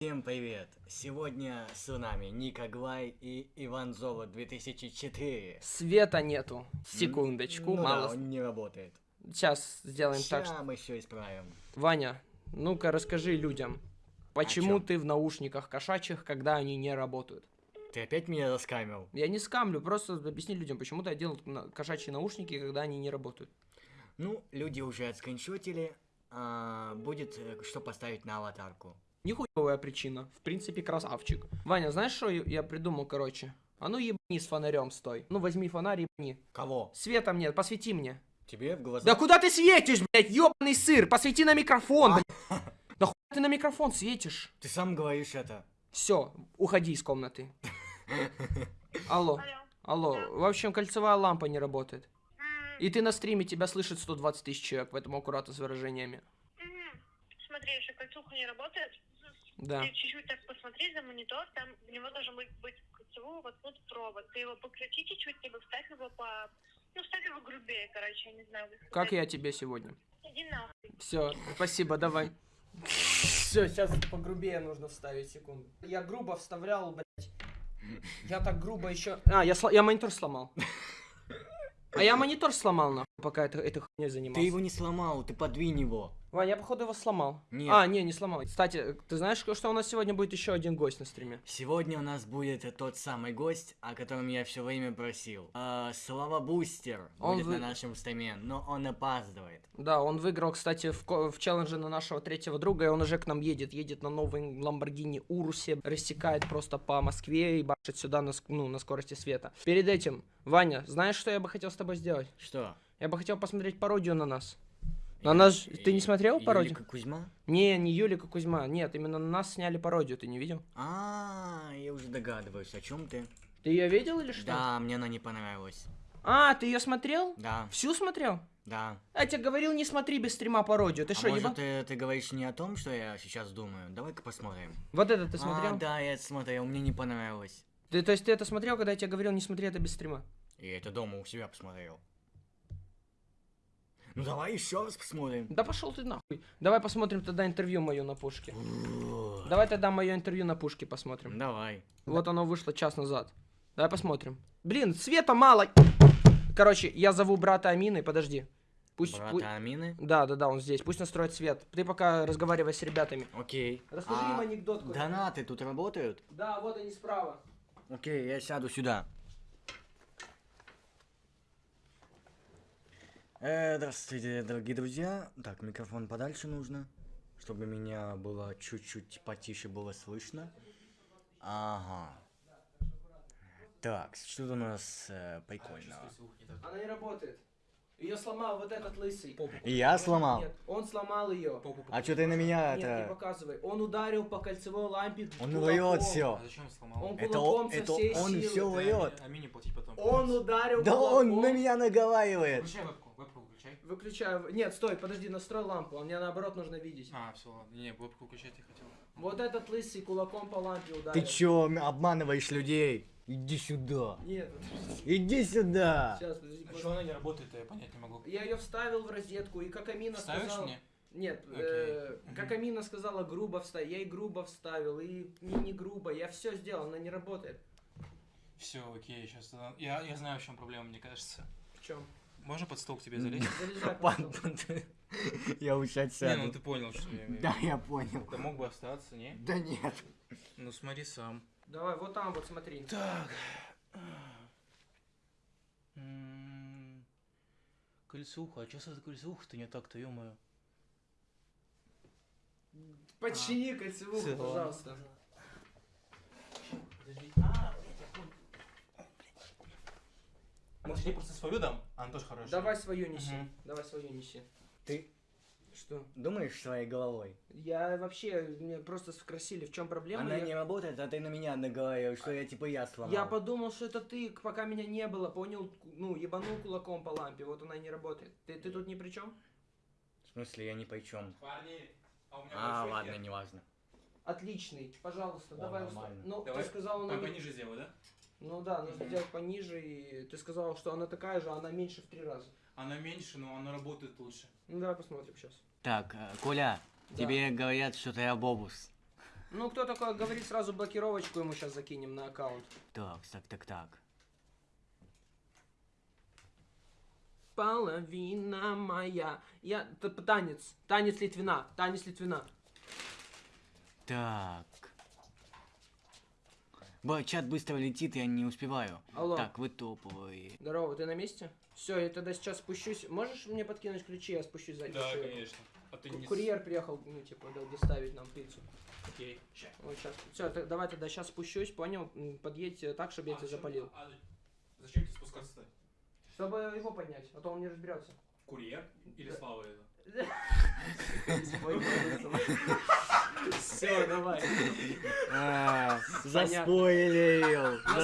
Всем привет! Сегодня с нами Ника Глай и Иван Золо 2004. Света нету. Секундочку, ну мало. Да, он не работает. Сейчас сделаем так, Ща что... мы все исправим. Ваня, ну-ка расскажи людям, почему ты в наушниках кошачьих, когда они не работают? Ты опять меня раскамил? Я не скамлю, просто объясни людям, почему ты одел кошачьи наушники, когда они не работают. Ну, люди уже отскриншотили. а, будет э, что поставить на аватарку. Нихуевая причина. В принципе, красавчик. Ваня, знаешь, что я придумал, короче? А ну ебани с фонарем стой. Ну возьми фонарь ебани. Кого? Света мне, посвети мне. Тебе в глаза? Да куда ты светишь, блядь, ебаный сыр? Посвети на микрофон, блядь. Да хуй ты на микрофон светишь? Ты сам говоришь это. Все, уходи из комнаты. Алло, Алло. В общем, кольцевая лампа не работает. И ты на стриме, тебя слышит 120 тысяч человек, поэтому аккуратно с выражениями. Смотри, если кольцуха не работает, Да. ты чуть-чуть так посмотри за монитор, там в него должен быть, быть в кольцевую воткнут провод. Ты его покрути чуть-чуть, либо вставь его по... Ну, вставь его грубее, короче, я не знаю. как Как я тебе сегодня? Иди нахуй. Все, спасибо, давай. Все, сейчас погрубее нужно вставить, секунду. Я грубо вставлял, блядь. Я так грубо еще. А, я, сло- я монитор сломал. А я монитор сломал, нахуй, пока это, этой хуйней занимался. Ты его не сломал, ты подвинь его. Ваня, я походу его сломал. Нет. А, не, не сломал. Кстати, ты знаешь, что у нас сегодня будет еще один гость на стриме? Сегодня у нас будет тот самый гость, о котором я все время просил. А, Слава Бустер Он будет вы- на нашем стриме, но он опаздывает. Да, он выиграл, кстати, в, в челлендже на нашего третьего друга, и он уже к нам едет. Едет на новой Ламборгини Урусе, рассекает просто по Москве и башит сюда на, ну, на скорости света. Перед этим, Ваня, знаешь, что я бы хотел с тобой сделать? Что? Я бы хотел посмотреть пародию на нас. На нас... ж- Ты не смотрел пародию? Юлика Кузьма? Не, не Юлика Кузьма, нет, именно на нас сняли пародию, ты не видел? А, я уже догадываюсь, о чем ты. Ты ее видел или что? Да, мне она не понравилась. А, ты ее смотрел? Да, Всю смотрел? да. Я тебе говорил, не смотри без стрима пародию. Ты а что, может, ебан? ты, ты говоришь не о том, что я сейчас думаю? Давай-ка посмотрим. Вот это ты смотрел? А, да, я это смотрел, мне не понравилось. Ты, то есть ты это смотрел, когда я тебе говорил, не смотри это без стрима? И это дома у себя посмотрел. Ну давай еще раз посмотрим. Да пошел ты нахуй. Давай посмотрим тогда интервью мое на пушке. Давай тогда мое интервью на пушке посмотрим. Давай. Вот оно вышло час назад. Давай посмотрим. Блин, света мало. Короче, я зову брата Амины, подожди. Пусть... Брата пу- Амины? Да, да, да, он здесь. Пусть настроит свет. Ты пока разговаривай с ребятами. Окей. Расскажи А им анекдот. Донаты тут работают? Да, вот они справа. Окей, я сяду сюда. Э, здравствуйте, дорогие друзья. Так, микрофон подальше нужно, чтобы меня было чуть-чуть потише было слышно. Ага. Так, что у нас э, прикольного? Она не работает. Ее сломал вот этот лысый. Я сломал? Нет, он сломал ее. А что ты на меня Нет, не это... показывай. Он ударил по кольцевой лампе. Он врет все. А зачем сломал? Он Это кулаком он, со это всей он силы. все врет. А мини платить потом. Он ударил Да он кулаком. на меня наговаривает. Вебку выключай. Выключаю. Нет, стой, подожди, настрой лампу. А мне наоборот нужно видеть. А, все, ладно. Не, вебку выключать я хотел. Вот этот лысый кулаком по лампе ударил. Ты чё, обманываешь людей? Иди сюда. Нет, Иди сюда. сейчас, подожди. А что она не работает, я понять не могу. Я ее вставил в розетку, и как Амина Ставишь сказала... мне? Нет, Окей. э, как. Амина сказала, грубо вставил. Я и грубо вставил, и не, не грубо. Я все сделал, она не работает. Все, окей, сейчас. Я, я знаю, в чем проблема, мне кажется. В чем? Можно под стол к тебе залезть? Я учать Не, ну сяду. ты понял, что я имею в Да, я понял. Да мог бы остаться, не? Да нет. Ну смотри сам. Давай, вот там вот смотри. Так. М, Кольцуха, а что за кольцуха-то не так-то, ё-моё? Почини кольцевую, Всё, ладно. пожалуйста. Может, я просто свою дам? Она тоже хорошая. Давай свою неси. Мгм. Давай свою неси. Ты Что? думаешь своей головой? Я вообще, меня просто спросили, в чем проблема. Она я... не работает, а ты на меня наговариваешь, что я типа я сломал. я подумал, что это ты, пока меня не было, понял, ну, ебанул кулаком по лампе, вот она и не работает. Ты, ты тут ни при чем? В смысле, я ни при чем. Парни, а у меня А, ладно, хер. неважно. Отличный, пожалуйста, О, давай. нормально. Ну, Давай ты сказал, не- Пониже сделай, да? Ну да, нужно Мгм. делать пониже, и ты сказал, что она такая же, а она меньше в три раза. Она меньше, но она работает лучше. Ну давай посмотрим сейчас. Так, э, Коля, Да. тебе говорят, что ты обобус. Ну, кто такой говорит, сразу блокировочку ему сейчас закинем на аккаунт. Так, так, так, так. Половина моя. Я... Танец. Танец Литвина. Танец Литвина. Так. Ба, чат быстро летит, я не успеваю. Алло. Так, вы топовые. Здорово, ты на месте? Все, я тогда сейчас спущусь. Можешь мне подкинуть ключи, я спущусь за Да, конечно. А ты не... Курьер приехал, ну, типа, да, доставить нам пиццу. Окей. Вот сейчас. Все, давай тогда сейчас спущусь, понял? Подъедь так, чтобы я А тебя запалил. а зачем тебе спускаться-то? Чтобы его поднять, а то он не разберется. Курьер? Или Слава это? Все, давай. Настрой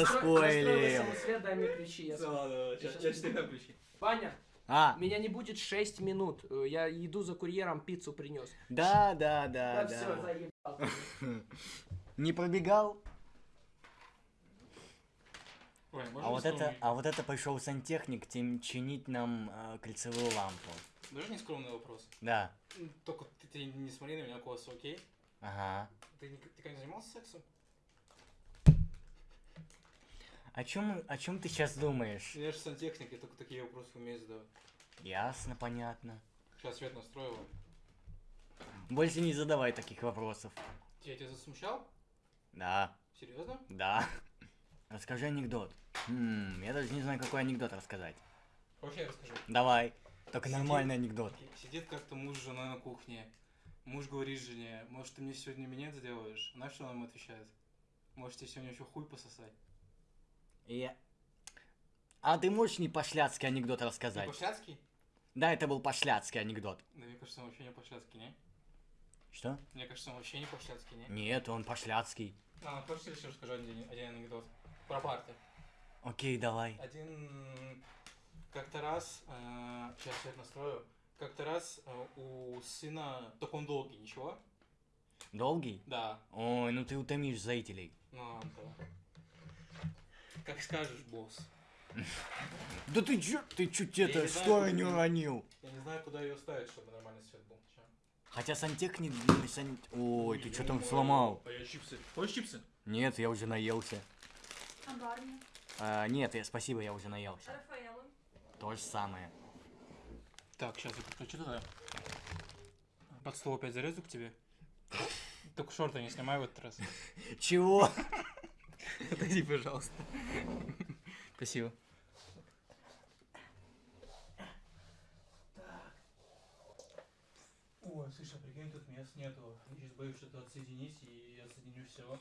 заспойлерил. самосвет, дай мне ключи. я Да, да, да. Сейчас тебе дам ключи. Ваня, А, меня не будет 6 минут. Э, Я иду за курьером, пиццу принес. да, да, да, все, да. заебал. Не пробегал? Ой, можно А вот это, а вот это пришел сантехник тем чинить нам э, кольцевую лампу. Даже не скромный вопрос. Да. Только ты, ты не смотри на меня косо, окей? Ага. Ты, ты когда занимался сексом? О чем, о чем ты сейчас думаешь? Я же сантехник, я только такие вопросы умею задавать. Ясно, понятно. Сейчас свет настроила. Больше не задавай таких вопросов. Я тебя засмущал? Да, Серьезно? да. Расскажи анекдот. Хм, я даже не знаю, какой анекдот рассказать. Вообще расскажи. Давай. Сидит- нормальный анекдот. Сидит как-то муж с женой на кухне. Муж говорит жене, может ты мне сегодня минет сделаешь? Она что нам отвечает? Может тебе сегодня еще хуй пососать? Я... А ты можешь не пошляцкий анекдот рассказать? по-шляцки? Да, это был пошляцкий анекдот. Да мне кажется, он вообще не по-шляцки, не? Что? Мне кажется, он вообще не по-шляцки, не? Нет, он пошляцкий. А, хочешь еще расскажу один, один анекдот? Про парты. Окей, давай. Один как-то раз, э, сейчас свет настрою, как-то раз э, у сына, только он долгий, ничего? Долгий? Да, Ой, ну ты утомишь зрителей. ну да. Как скажешь, босс. Да ты чё, ты чуть Я это, куда не уронил. Я не знаю, куда ее ставить, чтобы нормальный свет был. Хотя сантехник... блин, сан- Ой, ты что там сломал? А я чипсы. Хочешь чипсы? Нет, я уже наелся. А барни? А, нет, я, спасибо, я уже наелся. Рафаэлло? То же самое. Так, сейчас я подключу туда. Под стол опять зарезу к тебе. Только шорты не снимай в этот раз. Чего? Отойди, пожалуйста. Спасибо. Ой, слушай, а прикинь, тут мест нету. Я сейчас боюсь что-то отсоединить и отсоединю все.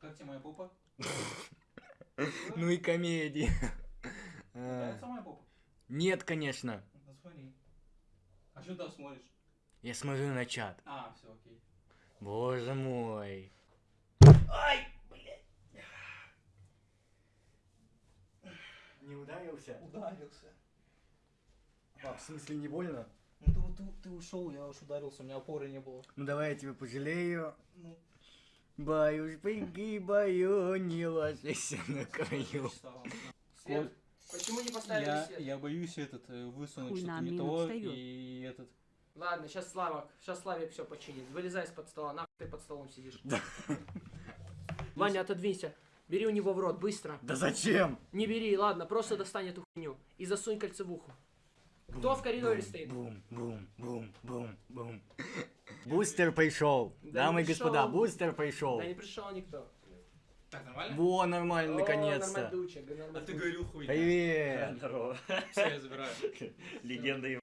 Как тебе моя попа? Ну и комедии. Нравится моя попа? Нет, конечно. А что ты там смотришь? Я смотрю на чат. А, все, окей. Боже мой. Не ударился? Ударился. А, в смысле не больно? Ну ты, ты, ты ушел, я уж ударился, у меня опоры не было. Ну давай я тебя пожалею. Ну, Баюш, пригибаю, не ложись на краю. Свет, почему не поставили я, свет? я боюсь этот э, высунуть что-то не то встаёт. и этот. Ладно, сейчас Славок, сейчас Славик все починит. Вылезай из-под стола, нахуй ты под столом сидишь. Ваня, отодвинься. Бери у него в рот, быстро. Да зачем? Не бери, ладно, просто достань эту хуйню. И засунь кольцевуху. Кто в коридоре стоит? Бум, бум, бум, бум, бум. Бустер пришел. Да Дамы и господа, бустер пришел. Да не пришел никто. Так, нормально? Во, нормально, наконец-то. А ты говорил хуй. Привет. Здорово. Все, я забираю. Легенда и...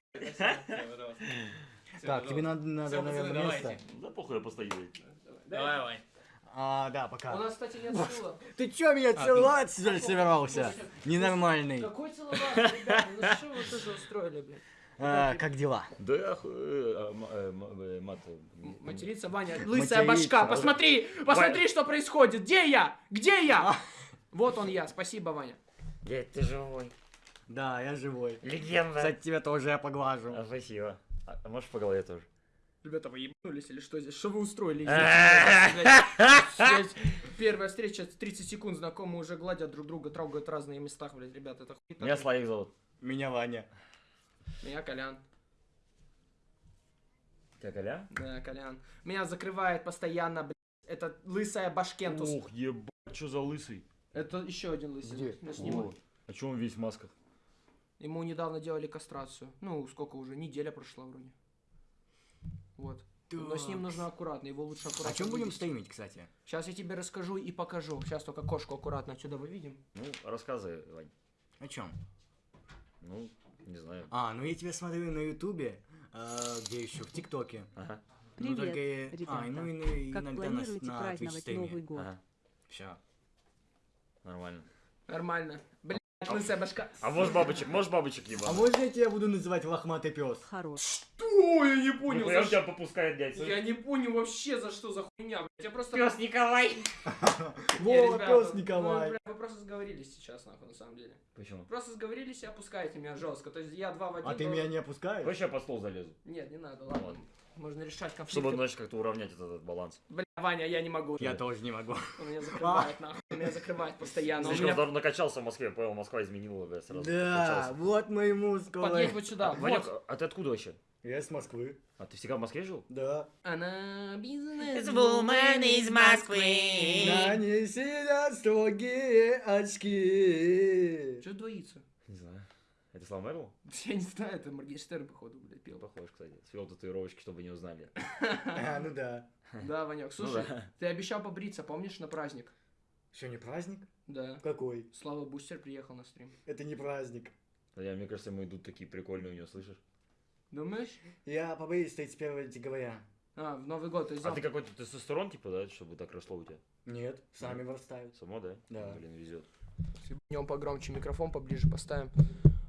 Так, тебе надо, надо, наверное, место. Да похуй, я постою. Давай, Вань. А, да, У пока. нас, кстати, нет стула. Ты чё меня А, целовать собирался? Ненормальный. Какой целоваться, ребята? Ну что вы тоже устроили, блин? А, как дела? Да а, мат... Материться, Ваня, лысая башка, посмотри, посмотри, что происходит, где я, где я? Вот он я, спасибо, Ваня. Дядь, ты живой. Да, я живой. Легенда. Кстати, тебя тоже я поглажу. А, спасибо. А, а можешь по голове тоже? Ребята, вы ебанулись или что здесь? Что вы устроили? А. Блядь, Первая встреча, 30 секунд, знакомые уже гладят друг друга, трогают разные места, блядь, ребята, это хуй Меня. Славик зовут. Меня Ваня. Меня Колян. Тебя Коля? Да, Колян. Меня закрывает постоянно, блядь. Это лысая башкентус. Ух, ебать, что за лысый? Это еще один лысый. Где? Я сниму. О, А че он весь в масках? Ему недавно делали кастрацию. Ну, сколько уже? Неделя прошла вроде. Вот. Но с ним нужно аккуратно, его лучше аккуратно. О чем будем стримить, кстати? Сейчас я тебе расскажу и покажу. Сейчас только кошку аккуратно отсюда выведем. Ну, рассказывай, Вань. О чем? Ну, не знаю. А, ну я тебя смотрю на Ютубе, а, где еще, в ТикТоке. Ага, Ну, Привет, только я- ребята. А, ну и и Как иногда на, планируете на праздновать Twitch-стриме. Новый год? ага, Все. нормально. Нормально. Блядь, лысая башка. А можешь бабочек, можешь бабочек А ебать? можно я тебя буду называть лохматый пес? Хорош. О, я не понял, за у тебя что. попускает, дядь. Я не понял вообще за что за хуйня, блядь. Я просто... Пес Николай! Не, Во, ребята, пес Ну, Николай. вы просто сговорились сейчас, нахуй, на самом деле. Почему? Просто сговорились и опускаете меня жестко. То есть я два в один. А ты меня не опускаешь? Сейчас под стол залезу. Нет, не надо, ладно. Можно решать конфликты. Чтобы, знаешь, как-то уравнять этот, этот баланс. Бля, Ваня, я не могу. Я тоже не могу. Он меня закрывает, нахуй. Он меня закрывает постоянно. Слишком меня... накачался в Москве, понял, Москва изменила, бля, сразу. Да, накачался. вот мои мускулы. Подъедь вот сюда. Ванек, Вот. а ты откуда вообще? Я с Москвы. А ты всегда в Москве жил? Да. Она бизнес из Москвы. На ней сидят строгие очки. Что двоится? Не знаю. Это Слава Мэрл? Я не знаю, это Моргенштерн, походу, блядь, пел. Похож, кстати. Свел татуировочки, чтобы не узнали. А, ну да. Да, Ванек, Ну слушай, ты обещал побриться, помнишь, на праздник? Что, не праздник? Да. Какой? Слава Бустер приехал на стрим. Это не праздник. Я, мне кажется, ему идут такие прикольные у него, слышишь? Думаешь? Я побоюсь 31 декабря. А, в Новый год, то есть А ты какой-то тестостерон, типа, да, чтобы так росло у тебя? Нет, сами вырастают. Само, да? Да. Блин, везет. Днем погромче микрофон поближе поставим.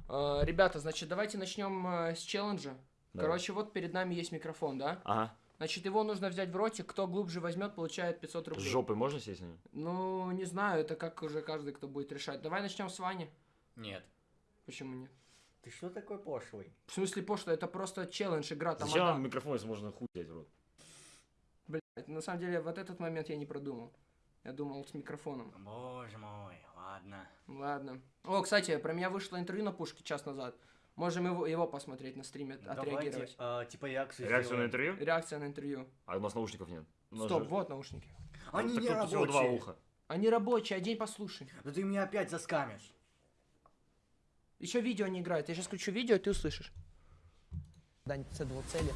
А, ребята, значит, давайте начнем а, с челленджа. Короче, вот перед нами есть микрофон, да? Ага. Значит, его нужно взять в ротик. Кто глубже возьмет, получает 500 С рублей. жопой можно сесть на нее? Ну, не знаю, это как уже каждый, кто будет решать. Давай начнем с Вани. Нет. Почему нет? Ты что такой пошлый? В смысле, пошло, это просто челлендж, игра, там Зачем одна- вам микрофон, если можно хуй взять в рот? Блядь, на самом деле, вот этот момент я не продумал. Я думал с микрофоном. Боже мой, ладно. Ладно. О, кстати, про меня вышло интервью на Пушке час назад. Можем его, его посмотреть на стриме, отреагировать. Давайте, а, типа реакцию Реакцию на сделаем. интервью? Реакция на интервью. А у нас наушников нет. У нас Стоп, же- вот наушники. Они Так не тут всего два рабочие. уха. Они рабочие, одень послушай. Да ты меня опять заскамишь. Еще видео не играет. Я сейчас включу видео, и ты услышишь. Дань преследовал цели.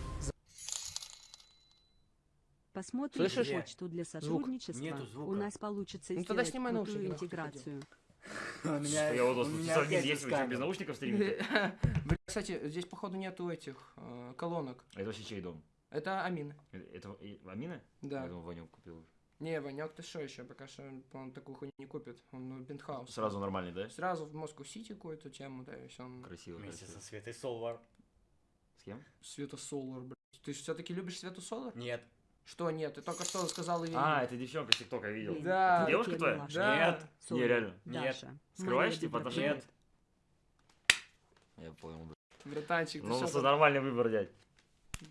Посмотрим Слышишь? почту для сотрудничества. Нету звука. У нас получится Ну тогда сделать снимай крутую интеграцию. У меня, Я вот у меня что, без наушников стримите? Бля, кстати, здесь, походу, нету этих э, колонок. А это вообще чей дом? Это Амина. Это Амина? Да. Я думал, Ванек купил. Не, Ванек, ты что еще? Пока что он, такую хуйню не купит. Он ну, пентхаус. Сразу нормальный, да? Сразу в Москву-Сити какую-то тему, да, и все. Он... Красиво, Вместе красиво. со Светой Солвар. С кем? Света Солар, блядь. Ты все-таки любишь Свету Солар? Нет. Что нет? Ты только что сказал ее А, это девчонка с ТикТока, я видел. Да. Это девушка твоя? Да. Нет. Не, реально. Нет. Скрываешь, типа, Деброва. отношения? Я понял, да. Братанчик, ты Ну, что с- нормальный выбор, дядь.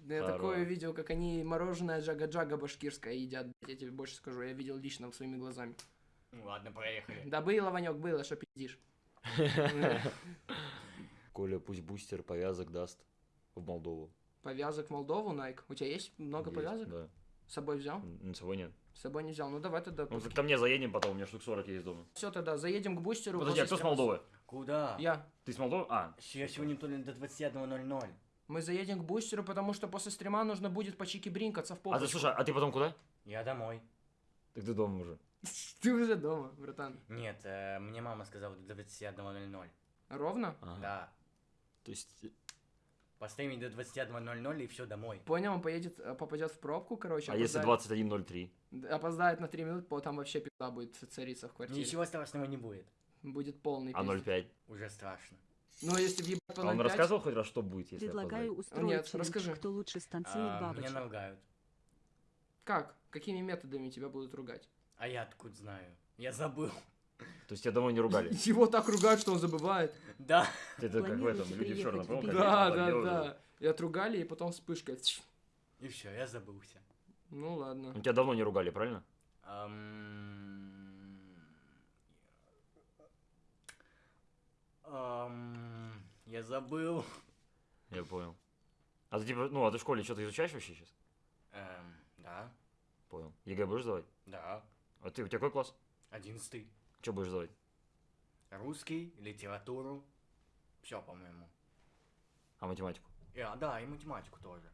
Я Здорово. такое видел, как они мороженое джага-джага башкирское едят. блядь, Я тебе больше скажу, я видел лично своими глазами. Ну ладно, проехали. Да было, Ванек, было, что пиздишь. Коля пусть бустер повязок даст в Молдову. Повязок в Молдову, Найк. У тебя есть много Есть, повязок? Да. С собой взял? С собой нет. С собой не взял. Ну давай тогда. Ну, ко мне заедем потом, у меня штук 40 есть дома. Все тогда, заедем к бустеру. Подожди, а кто с. Молдовы? Куда? Я. Ты с Молдовы? А, Я сегодня то ли до 21.00. Мы заедем к бустеру, потому что после стрима нужно будет по чики бринкаться в а попочку. ты слушай, а ты потом куда? Я домой. Так ты дома уже. Ты уже дома, братан. Нет, э, мне мама сказала до 21.00. Ровно? Да. То есть, Постримить до 21.00 и все домой. Понял, он поедет, э, попадет в пробку, короче. а если опоздает. 21.03? Д- Опоздает на 3 минуты, по- там вообще пизда будет цариться в квартире. Ничего страшного не будет. Будет полный А пиздец. 0.5? Уже страшно. Ну, если въебать по А он 0,5, рассказывал хоть раз, что будет, если Предлагаю опоздать? устроить Нет, челлендж, расскажи. кто лучше станцует А, меня бабочек. наругают. Как? Какими методами тебя будут ругать? А я откуда знаю? Я забыл. То есть тебя домой не ругали? Его так ругают, что он забывает. Да. Это как в этом, люди в черном? Да, да, да. И отругали, и потом вспышка. И все, я забылся. Ну ладно. Тебя давно не ругали, правильно? Я забыл. Я понял. А ты типа, ну, а ты в школе что-то изучаешь вообще сейчас? Эм, да, Понял. ЕГЭ будешь сдавать? да. А ты, у тебя какой класс? Одиннадцатый. Что будешь сдавать? Русский, литературу. Все, по-моему. А математику? И, а, да, и математику тоже.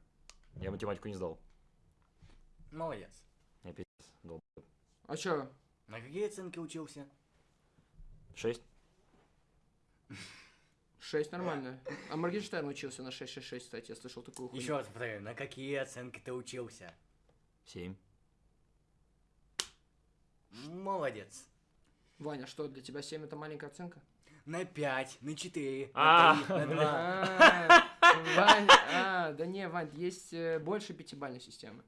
Я математику не сдал. Молодец. Я пиздец, долб. А чё? На какие оценки учился? Шесть? 6 нормально. А Моргенштерн учился на 6-6-6, кстати, я слышал такую хуйню. Еще раз повторяю, на какие оценки ты учился? Семь. Молодец. Ваня, что, для тебя 7 это маленькая оценка? На 5, на 4, А. на 3, на 2. А, Вань, а, да не, Вань, есть э, больше пятибалльной системы.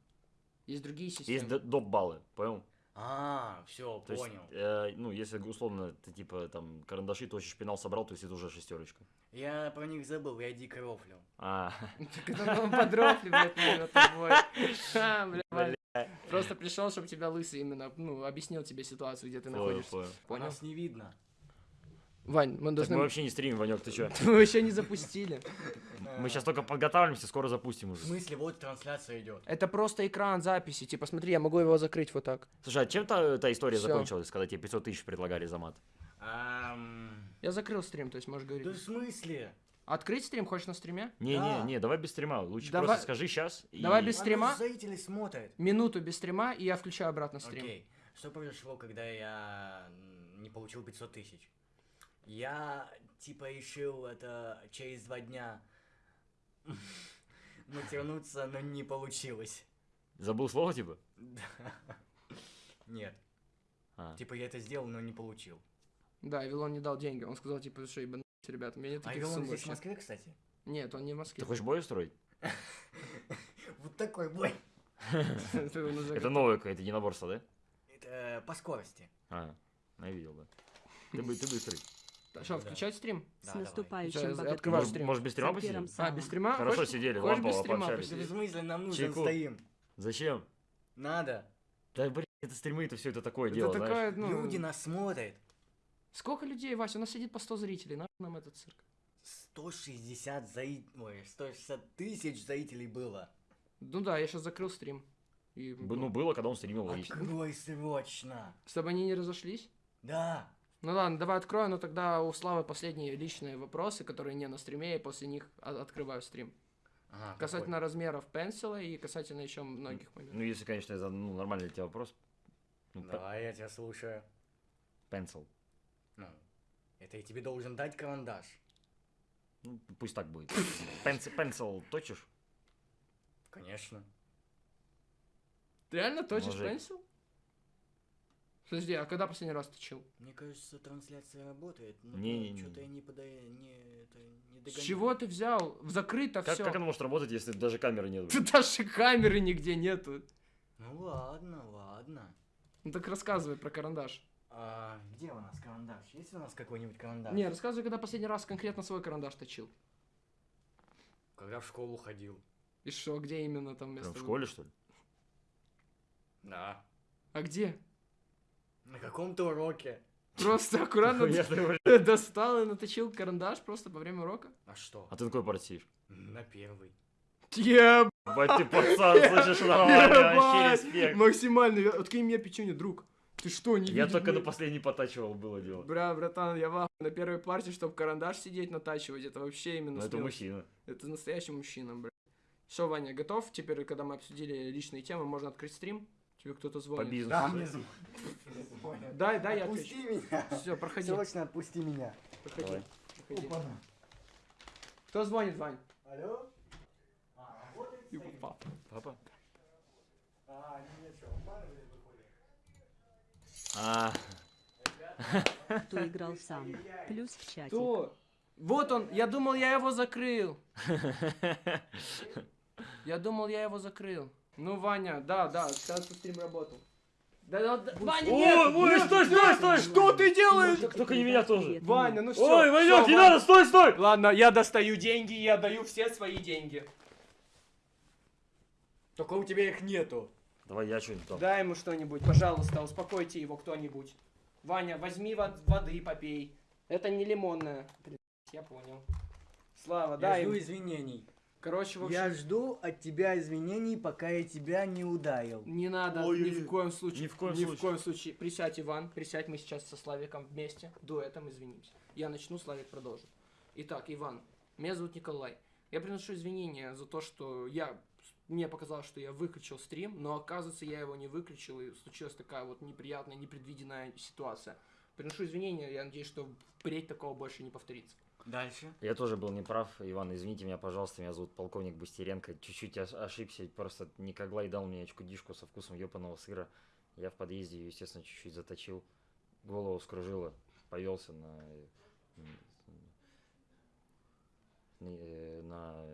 Есть другие Есть системы. д- доп. баллы, понял? А, все, То есть, понял. э, ну, если условно ты типа там карандаши, точишь, пенал собрал, то есть это уже шестерочка. Я про них забыл, я дико рофлю. А, Так это нам подрофли, блядь, тобой. Просто пришел, чтобы тебя лысый именно, ну, объяснил тебе ситуацию, где ты находишься. понял. Нас не видно. Вань, мы Так должны... мы вообще не стримим, Ванек, ты чё? Мы еще не запустили. Мы сейчас только подготавливаемся, скоро запустим В уже. смысле, вот трансляция идет. Это просто экран записи. Типа, смотри, я могу его закрыть вот так. Слушай, а чем та, эта история Всё. закончилась, когда тебе 500 тысяч предлагали за мат? Ам, Я закрыл стрим, то есть можешь Да говорить. в смысле? Открыть стрим хочешь на стриме? Не-не, Да. не, давай без стрима. Лучше Давай- просто скажи сейчас. давай без Оно стрима? зрители смотрят. Минуту без стрима, и я включаю обратно стрим. Окей. Что произошло, когда я не получил 500 тысяч? Я, типа, решил это через два дня натернуться, но не получилось. Забыл слово, типа? Да. Нет. А. Типа, я это сделал, но не получил. Да, Вилон не дал деньги. Он сказал, типа, что ебанутся, ребята, у меня нет А сумм здесь в. Москве, кстати? Нет, он не в Москве. Ты хочешь бой устроить? Вот такой бой. Это он новое какое-то единоборство, да? Это э, по скорости. А, я видел, да. Ты, бы- ты быстрый. Так, Что, включать стрим? С наступающим Может, стрим. может без стрима посидим? А, без стрима? Хорошо Хочешь- сидели, без лампово стрима пообщались. Да смысле, нам нужен Чайку. стоим. Зачем? Надо. Да, блин, это стримы, это все это такое Это дело, знаешь. такая, ну... Люди нас смотрят. Сколько людей, Вася? У нас сидит по 100 зрителей. Нахуй нам этот цирк? 160 зри... Ой, 160 тысяч зрителей было. Ну да, я сейчас закрыл стрим. И, Б- Ну, было, когда он стримил, логично. Открой срочно. Чтобы они не разошлись? Да. Ну ладно, давай открою, но тогда у Славы последние личные вопросы, которые не на стриме, и после них открываю стрим. Ага, Касательно размеров пенсила и касательно еще многих моментов. Ну, если, конечно, это ну, нормальный для тебя вопрос. Ну, какой? Давай, я тебя слушаю. пенсил. Ну, это я тебе должен дать карандаш. Ну, пусть так будет. Пенсил, пенсил точишь? Конечно. Ты реально точишь пенсил? Подожди, а когда последний раз точил? Мне кажется, трансляция работает. но Не-не-не. Что-то я не подаю, не, это, не С догоняю. чего ты взял? Закрыто Как, все. как оно может работать, если даже камеры нет? Тут даже камеры нигде нету. Ну ладно, ладно. Ну так рассказывай про карандаш. А, где у нас карандаш? Есть у нас какой-нибудь карандаш? Не, рассказывай, когда последний раз конкретно свой карандаш точил. Когда в школу ходил. И что, где именно там место? Прям в было? школе, что ли? Да. А где? На каком-то уроке. Просто аккуратно достал и наточил карандаш просто во время урока? А что? А ты на какой партии? На первый. Ебать! Бать ты пацан, слышишь, нормально, вообще респект. Максимально. Откинь мне печенье, друг. Ты что, не Я только на блядь? последний потачивал, было дело. Бля, братан, я в ахуе. на первой партии, чтобы карандаш сидеть, натачивать, это вообще именно Ну, это мужчина. Это настоящий мужчина, бля. Все, Ваня, готов? Теперь, когда мы обсудили личные темы, можно открыть стрим? Тебе кто-то По звонит. бизнесу. Да, мне звонят. Дай, дай, я Отпусти меня. Все, проходи, Срочно отпусти меня. проходи, проходи. Кто звонит, Вань? Алло? А, работает Его стоит? папа. Папа? А, выходит? А, Кто играл сам. Плюс в чатик. Кто? Вот он, я думал, я его закрыл. Я думал, я его закрыл. Ну, Ваня, да, да, сейчас стрим работал. Да, да, да, Ваня, Ой, нет! ой, нет, стой, стой, стой! Что ты делаешь? Только- только не меня тоже. Ваня, ну все. Ой, Ванек, не надо, стой, стой! Ладно, я достаю деньги, я даю все свои деньги. Только у тебя их нету. Давай я что-нибудь там. Дай ему что-нибудь, пожалуйста, успокойте его кто-нибудь. Ваня, возьми вод- воды попей. Это не лимонная. Блин, Я понял. Слава, Я дай жду им. извинений. Короче, в общем, Я жду от тебя извинений, пока я тебя не ударил. не надо Ой, ни ой, в коем случае. ни в коем ни случае. в коем случае. Присядь, Иван, присядь, мы сейчас со Славиком вместе, дуэтом извинимся. Я начну, Славик продолжит. Итак, Иван, меня зовут Николай. Я приношу извинения за то, что я мне показалось, что я выключил стрим, но оказывается я его не выключил, и случилась такая вот неприятная, непредвиденная ситуация. Приношу извинения, я надеюсь, что впредь такого больше не повторится. Дальше. Я тоже был неправ, Иван, извините меня, пожалуйста, меня зовут полковник Бастеренко, чуть-чуть ош- ошибся, просто Николай дал мне очкудишку со вкусом ёпаного сыра, я в подъезде ее, естественно, чуть-чуть заточил, голову скружило, повелся на... э, м, э, на...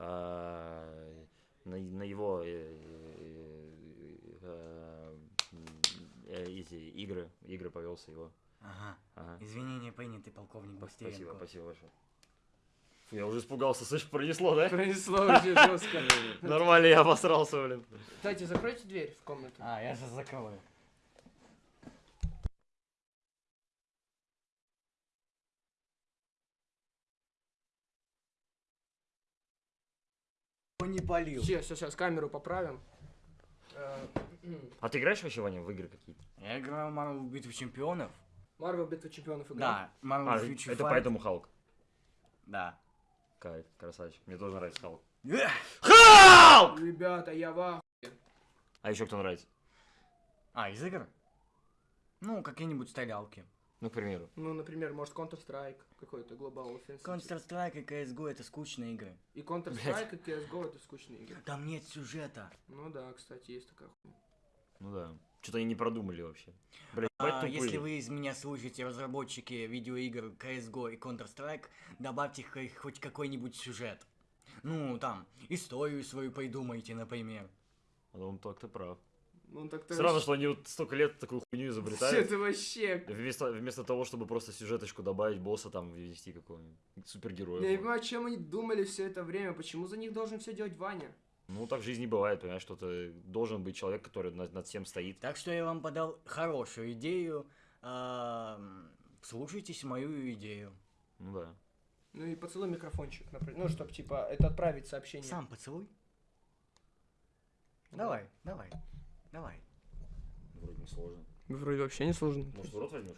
э, на, на его э, э, э, э, эти игры, игры повелся его. Ага. Ага. Извинения приняты, полковник Спасибо, Бастеренко. спасибо большое. Фу, я уже испугался, слышь, пронесло, да? Пронесло очень жестко. Нормально, я обосрался, блин. Кстати, закройте дверь в комнату. А, я сейчас закрою. Полил. Все, все, сейчас камеру поправим. Э, А ты играешь вообще, Ваня, в игры какие-то? Я играл в Marvel Битву Чемпионов. Марвел Битва Чемпионов играл? Да, Marvel А, Future это Fight. поэтому Халк. Да. Кайф, красавчик. Мне тоже нравится Халк. Эх! Халк! Ребята, я в А еще кто нравится? А, из игр? Ну, какие-нибудь стрелялки. Ну, к примеру. Ну, например, может Counter-Strike какой-то Global Offensive. Counter-Strike и CSGO это скучные игры. И Counter-Strike, и CSGO это скучные игры. Там нет сюжета. Ну да, кстати, есть такая хуйня. Ну да. Что-то они не продумали вообще. Блять, А, если вы из меня слышите, разработчики видеоигр CSGO и Counter-Strike, добавьте хоть какой-нибудь сюжет. Ну, там, историю свою придумайте, например. Он так-то прав. Ну так ты Странно, что они вот столько лет такую хуйню Все изобретают. это вообще... Вместо, вместо того, чтобы просто сюжеточку добавить, босса там ввести какого-нибудь супергероя. Я не понимаю, чем они думали все это время, почему за них должен все делать Ваня? Ну, так в жизни бывает, понимаешь, что ты должен быть человек, который над, над всем стоит. Так что я вам подал хорошую идею. Ам, Слушайтесь мою идею. Ну да. Ну и поцелуй микрофончик, например. Ну, чтобы, типа, это отправить сообщение. Сам поцелуй. Давай, давай, давай. Вроде не сложно. Вроде вообще не сложно. Может, в рот возьмешь?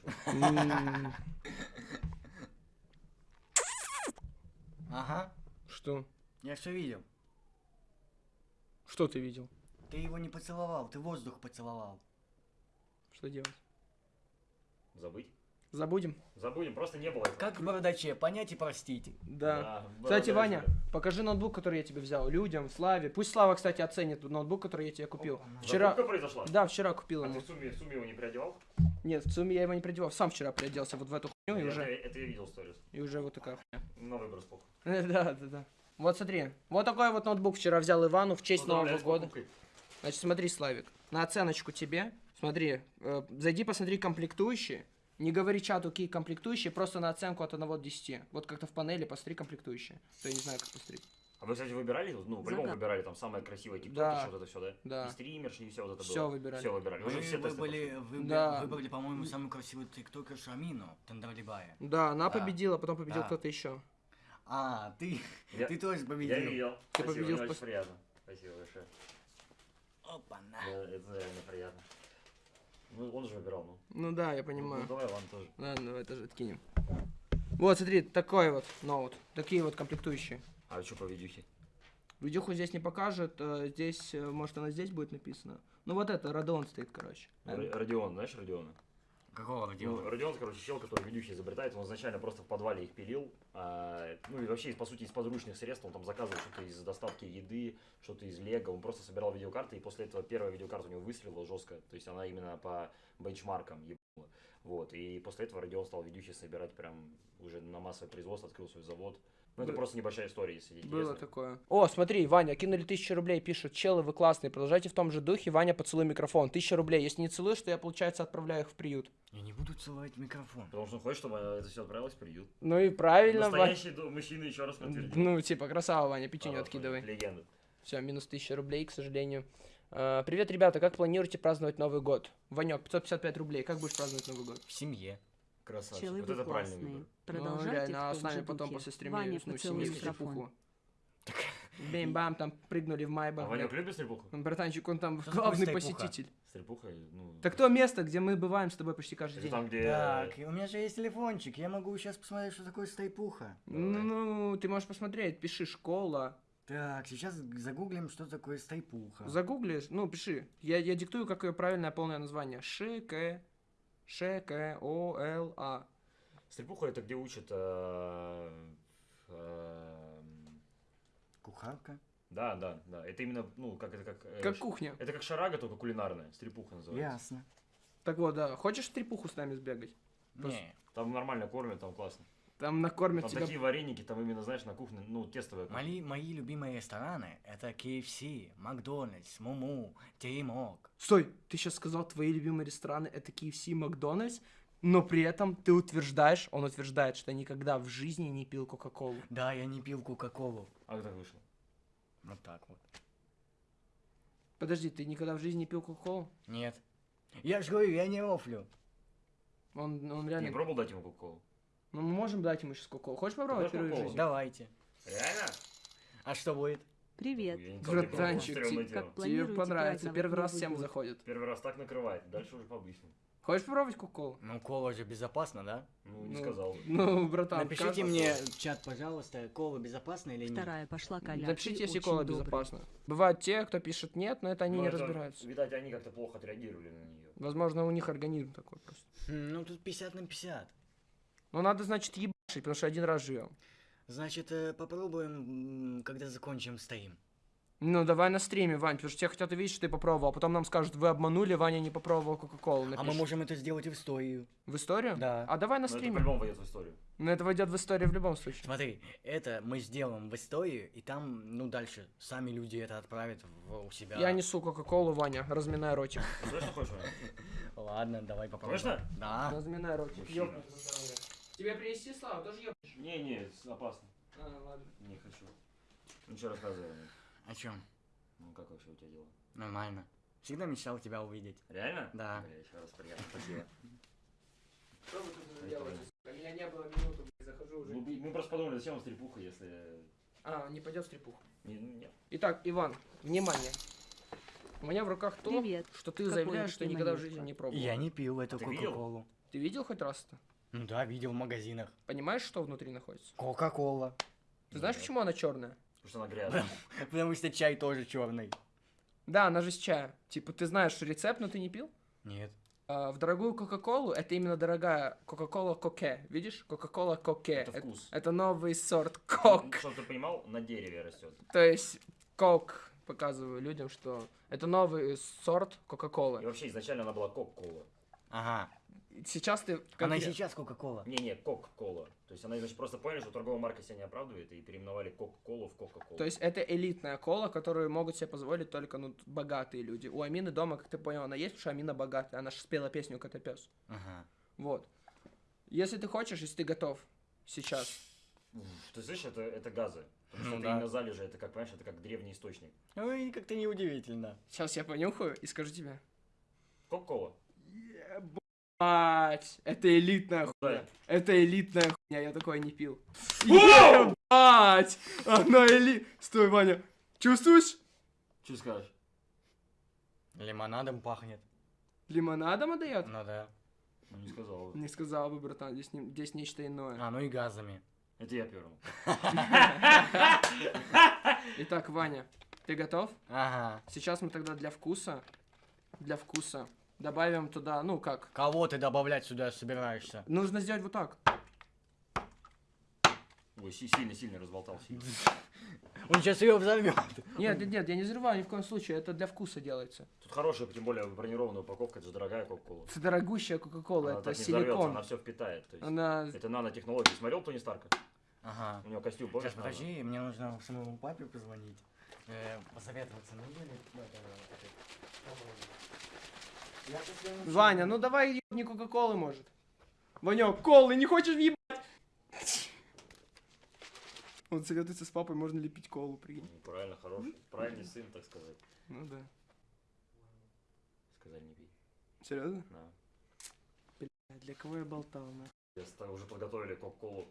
Ага, Что? я все видел. Что ты видел? Ты его не поцеловал, ты воздух поцеловал. Что делать? Забыть? Забудем? Забудем, просто не было этого. Как в бардаче, понять и простить. Да. Да, Кстати, Ваня, покажи ноутбук, который я тебе взял. Людям, Славе. Пусть Слава, кстати, оценит ноутбук, который я тебе купил. Вчера... Закупка произошла? Да, вчера купил А ты ему. в сумме, в сумме его не приодевал? Нет, в сумме я его не придевал. Сам вчера приоделся вот в эту хуйню и это, уже, это я видел сторис. и уже вот такая хуйня. На выбор спок. Да, да, да. Вот смотри, вот такой вот ноутбук вчера взял Ивану в честь Нового года. Значит, смотри, Славик, на оценочку тебе, смотри, э, зайди посмотри комплектующие, не говори чату, какие комплектующие, просто на оценку от 1 до 10. Вот как-то в панели посмотри комплектующие. То я не знаю, как посмотреть. А вы, кстати, выбирали? Ну, по-любому Загад- выбирали там самое красивое тикток, Да. вот это все, да? Да. И стримерши, и все вот это Всё было. выбирали. Все выбирали. Вы же Вы все выбрали, выбрали, Да. выбрали, по-моему, самую красивую тиктокершу Амину Тандалибая. Да, она Да. победила, потом победил Да. кто-то еще. А, ты, Я- ты тоже Я победил. видел. Ты Спасибо, победил мне в очень приятно. Спасибо большое. Опа-на. Да, это реально приятно. Ну, он же выбирал, ну. Ну да, я Ну, понимаю. давай, ладно, тоже. Ладно, давай тоже откинем. Вот, смотри, такой вот ноут. Такие вот комплектующие. А что по видюхе? Видюху здесь не покажет, э, здесь, э, может, она здесь будет написана. Ну вот это, Radeon стоит, короче. Р- Родион, знаешь Родиона? Какого Ну, родила? Родион, короче, чел, который видюхи изобретает, он изначально просто в подвале их пилил, а, ну и вообще, по сути, из подручных средств, он там заказывал что-то из доставки еды, что-то из лего, он просто собирал видеокарты, и после этого первая видеокарта у него выстрелила жестко, то есть она именно по бенчмаркам ебнула. Вот, и после этого Родион стал видюхи собирать прям уже на массовое производство, открыл свой завод. Ну, это просто небольшая история, если Было интересно. такое. О, смотри, Ваня, кинули тысячу рублей, пишут, челы, вы классные, продолжайте в том же духе, Ваня, поцелуй микрофон, тысяча рублей, если не целуешь, то я, получается, отправляю их в приют. Я не буду целовать микрофон. Потому что он хочет, чтобы это все отправилось в приют. Ну и правильно, Ваня. Настоящий до- мужчина еще раз подтвердил. Ну, типа, красава, Ваня, пятюню Хорош, откидывай. Легенда. Все, минус тысяча рублей, к сожалению. А, привет, ребята, как планируете праздновать Новый год? Ванек, 555 рублей, как будешь праздновать Новый год? В семье. Красавчик. Челы Вот это правильный классные. выбор. Продолжайте ну, реально, а с нами потом духе. после стрима Ваня, поцелуй чепуху. Бейм-бам, там прыгнули в А Майбах. Ванек блядь. любит стрельбуху? Ну, Братанчик, он там Что главный стайпуха? посетитель. Стрельбуха, ну... Так то место, где мы бываем с тобой почти каждый Это день. там, где... Так, и у меня же есть телефончик, я могу сейчас посмотреть, что такое стайпуха. Ну, ну, ты можешь посмотреть, пиши школа. Так, сейчас загуглим, что такое стайпуха. Загуглишь, ну, пиши. Я, я диктую, какое правильное полное название. Ш, К, Ш, К, О, Л, А. Стрельпуха это где учат... э, э, Кухарка. Да, да, да. Это именно, ну, как это как... э, Как кухня. Это как шарага, только кулинарная. Стрельпуха называется. Ясно. Так вот, да. Хочешь в трепуху с нами сбегать? Не, Там нормально кормят, там классно. Там накормят Там тебя. такие вареники, там именно, знаешь, на кухне, ну, тестовые. мои, мои любимые рестораны это KFC, Макдональдс, Муму, Теремок. Стой, ты сейчас сказал, твои любимые рестораны это KFC, Макдональдс, но при этом ты утверждаешь, он утверждает, что никогда в жизни не пил Кока-Колу. Да, я не пил Кока-Колу. А как так вышло? Вот так вот. Подожди, ты никогда в жизни не пил Кока-Колу? Нет. Я же говорю, я не рофлю. Он, он Не реально... пробовал дать ему кока-колу? Ну, мы можем дать ему сейчас Кока-Колу. Хочешь попробовать в Кока-Колу? жизни? Давайте. Реально? А что будет? Привет. Братанчик, ты как Тебе понравится. Первый раз всем заходит. Первый раз так накрывает, дальше уже по-обычному. Хочешь попробовать Кока-Колу? Ну, кола же безопасно, да? Ну, не Ну, сказал. Ну, братан, Напишите кажется- мне в чат, пожалуйста, кола безопасна или нет. Вторая пошла Коля. Напишите, ты если кола добрый. безопасна. Бывают те, кто пишет нет, но это они Ну, не это, разбираются. Видать, они как-то плохо отреагировали на нее. Возможно, у них организм такой просто. Хм, Ну, тут 50 на 50. Ну, надо, значит, ебашить, потому что один раз живем. Значит, э, попробуем, когда закончим стрим. Ну, давай на стриме, Вань, потому что все хотят увидеть, что ты попробовал, а потом нам скажут, вы обманули, Ваня не попробовал Кока-Колу. А мы можем это сделать и в историю. В историю? Да. А давай на Но это стриме. по-любому войдет в историю. Но это войдет в историю в любом случае. Смотри, это мы сделаем в историю, и там, ну, дальше сами люди это отправят в, у себя. Я несу Кока-Колу, Ваня, разминай ротик. Слышно хочешь? Ладно, давай попробуем. Точно? Да. Разминай ротик. Тебе принести Слава, тоже ебнешь? Не-не, опасно. А, ладно. Не хочу. Ну что рассказывай. О чем? Ну как вообще у тебя дела? Нормально. Всегда мечтал тебя увидеть. Реально? Да. Бля, еще раз приятно, спасибо. Что вы тут делаете? Меня не было минуту, блядь, захожу уже. Ну, мы просто подумали, зачем вам стрельпуха, если... А, не пойдет в стрипуху. Не, ну, нет. Итак, Иван, внимание. У меня в руках то, Привет. что ты Какое заявляешь, что никогда в жизни не пробовал. Я не пил эту? Кока-Колу. Ты видел хоть раз-то? Ну да, видел в магазинах. Понимаешь, что внутри находится? Кока-Кола. Ты знаешь, почему она черная? Потому что она грязная. Потому что чай тоже черный. Да, она же с чая. Типа, ты знаешь рецепт, но ты не пил? Нет. А, в дорогую Кока-Колу, это именно дорогая Кока-Кола Коке. Видишь? Кока-Кола Коке. Это вкус. это новый сорт кок. Чтобы ты понимал, на дереве растет. То есть, кок, показываю людям, что это новый сорт И Кока-Колы. вообще изначально она была кок-кола. Ага. Сейчас ты... Она и конкрет- сейчас Кока-Кола. Не-не, кок-кола. То есть она, значит, просто поняли, что торговая марка себя не оправдывает, и переименовали кок-колу в кока-колу. То есть это элитная кола, которую могут себе позволить только ну, богатые люди. У Амины дома, как ты понял, она есть, потому что Амина богатая. Она же спела песню «Котопес». Ага. Вот. Если ты хочешь, если ты готов сейчас. Ты слышишь, это, это газы. Потому что Ну это да. именно залежи, это как, понимаешь, это как древний источник. Ой, как-то неудивительно. Сейчас я понюхаю и скажу тебе. Кок-кола. Ебать, это элитная хуйня. Это элитная хуйня, я такое не пил. Ебать! Она эли... Стой, Ваня. Чувствуешь? Что скажешь? Лимонадом пахнет. Лимонадом отдает? Ну да. Ну, не сказал. бы. Не сказал бы, братан, здесь, не- здесь нечто иное. А, ну и газами. Это я первым. Итак, Ваня, ты готов? Ага. Сейчас мы тогда для вкуса, для вкуса добавим туда, ну как, Кого ты добавлять сюда собираешься? нужно сделать вот так. Ой, си- сильно-сильно разболтался. Он сейчас ее взорвет. Нет, нет, нет, я не взрываю ни в коем случае, это для вкуса делается. Тут хорошая, тем более бронированная упаковка, это же дорогая кока-кола. Это дорогущая Кока-Кола, это так не взорвется, силикон. она все впитает. То есть Она... Это нанотехнологии. Смотрел Тони Старка? Ага. У него костюм, помнишь? Сейчас, подожди, мне нужно самому папе позвонить. Э, посоветоваться, нужно ли это, это, Я тут прям вообще- Ваня, ну давай ебни Кока-Колы, может. Ванек, колы, не хочешь въебать? Он советуется с папой, можно ли пить колу, прикинь. Ну, Правильно, хороший. Правильный сын, так сказать. Ну да. Сказали не пей. Серьезно? Да. Для кого я болтал, нахуй? Я уже подготовили кока-колу.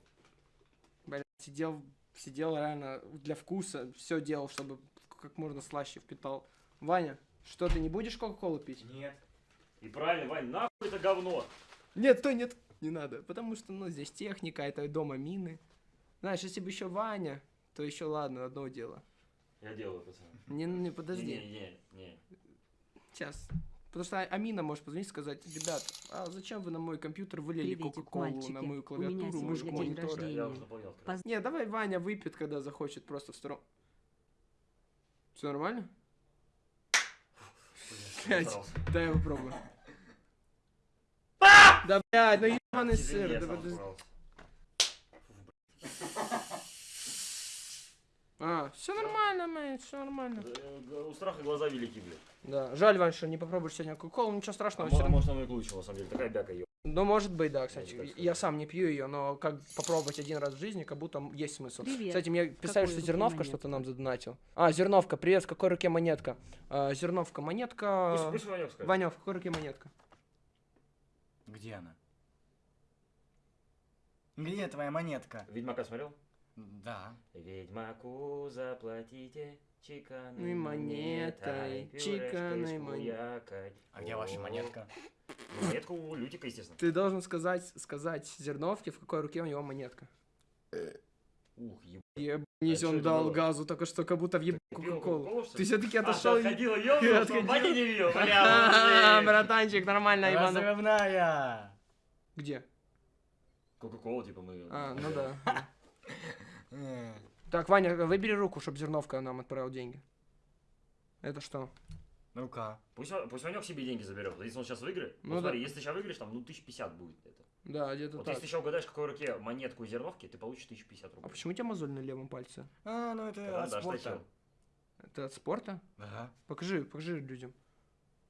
Блядь, сидел Сидел реально для вкуса, все делал, чтобы как можно слаще впитал. Ваня, что, ты не будешь Кока-Колу пить? Нет. И правильно, Вань, нахуй это говно. Нет, стой, нет, не надо. Потому что, ну, здесь техника, это дома мины. Знаешь, если бы еще Ваня, то еще ладно, одно дело. Я делаю, пацаны. Не, не, подожди. Не, не, не. Сейчас. Потому что Амина может позвонить и сказать, ребят, а зачем вы на мой компьютер вылили Кока-Колу, на мою клавиатуру, мышку, день монитор? рождения. Я уже. Поз- Не, давай Ваня выпьет, когда захочет, просто в сторону. Все нормально? Блядь, дай я попробую. Да, блядь, ну ебаный сыр, да подожди. А, все нормально, мейт, все нормально. Э, У страха глаза велики, блядь. Да, жаль, Вань, что не попробуешь сегодня кока-колу, ничего А страшного, мо- все равно. может оно и к лучшему, на самом деле. Такая бяка, ё. Ну, может быть, да, кстати. сказать. Я сам не пью ее, но как попробовать один раз в жизни, как будто есть смысл. Привет. Кстати, мне писали, что Зерновка что-то нам задонатил. А, Зерновка, привет, в какой руке монетка? А, зерновка, монетка. Ваня, в какой руке монетка? Где она? Где твоя монетка? Ведьмака смотрел? Да. Ведьмаку заплатите чеканной монетой, монетой, чеканной пюрешкой с мон- буякой. А где ваша монетка? Монетку у Лютика, естественно. Ты должен сказать, сказать Зерновке, в какой руке у него монетка. Ух, еб... Ебанись, А дал было? газу, только что как будто въебал Кока-Колу. Ты все-таки А, отошел. ты отходила, ёбнула, отходил. Ваня не видел, А, бля, братанчик, нормально, ебану. Разрывная! Где? Кока-колу, типа, мы... А, ну да. Э, Так, Ваня, выбери руку, чтобы Зерновка нам отправил деньги. Это что? Рука. Пусть, пусть Ванек себе деньги заберет. Если он сейчас выиграет, Ну ну, да. смотри, если сейчас выиграешь, там, ну, 1050 будет это. Да, где-то Вот так. если ты сейчас угадаешь, какой руке монетку и зерновки, ты получишь 1050 А рублей. почему у тебя мозоль на левом пальце? А, ну это Да, от да, спорта. штатил. Это от спорта? Ага. Покажи, покажи людям.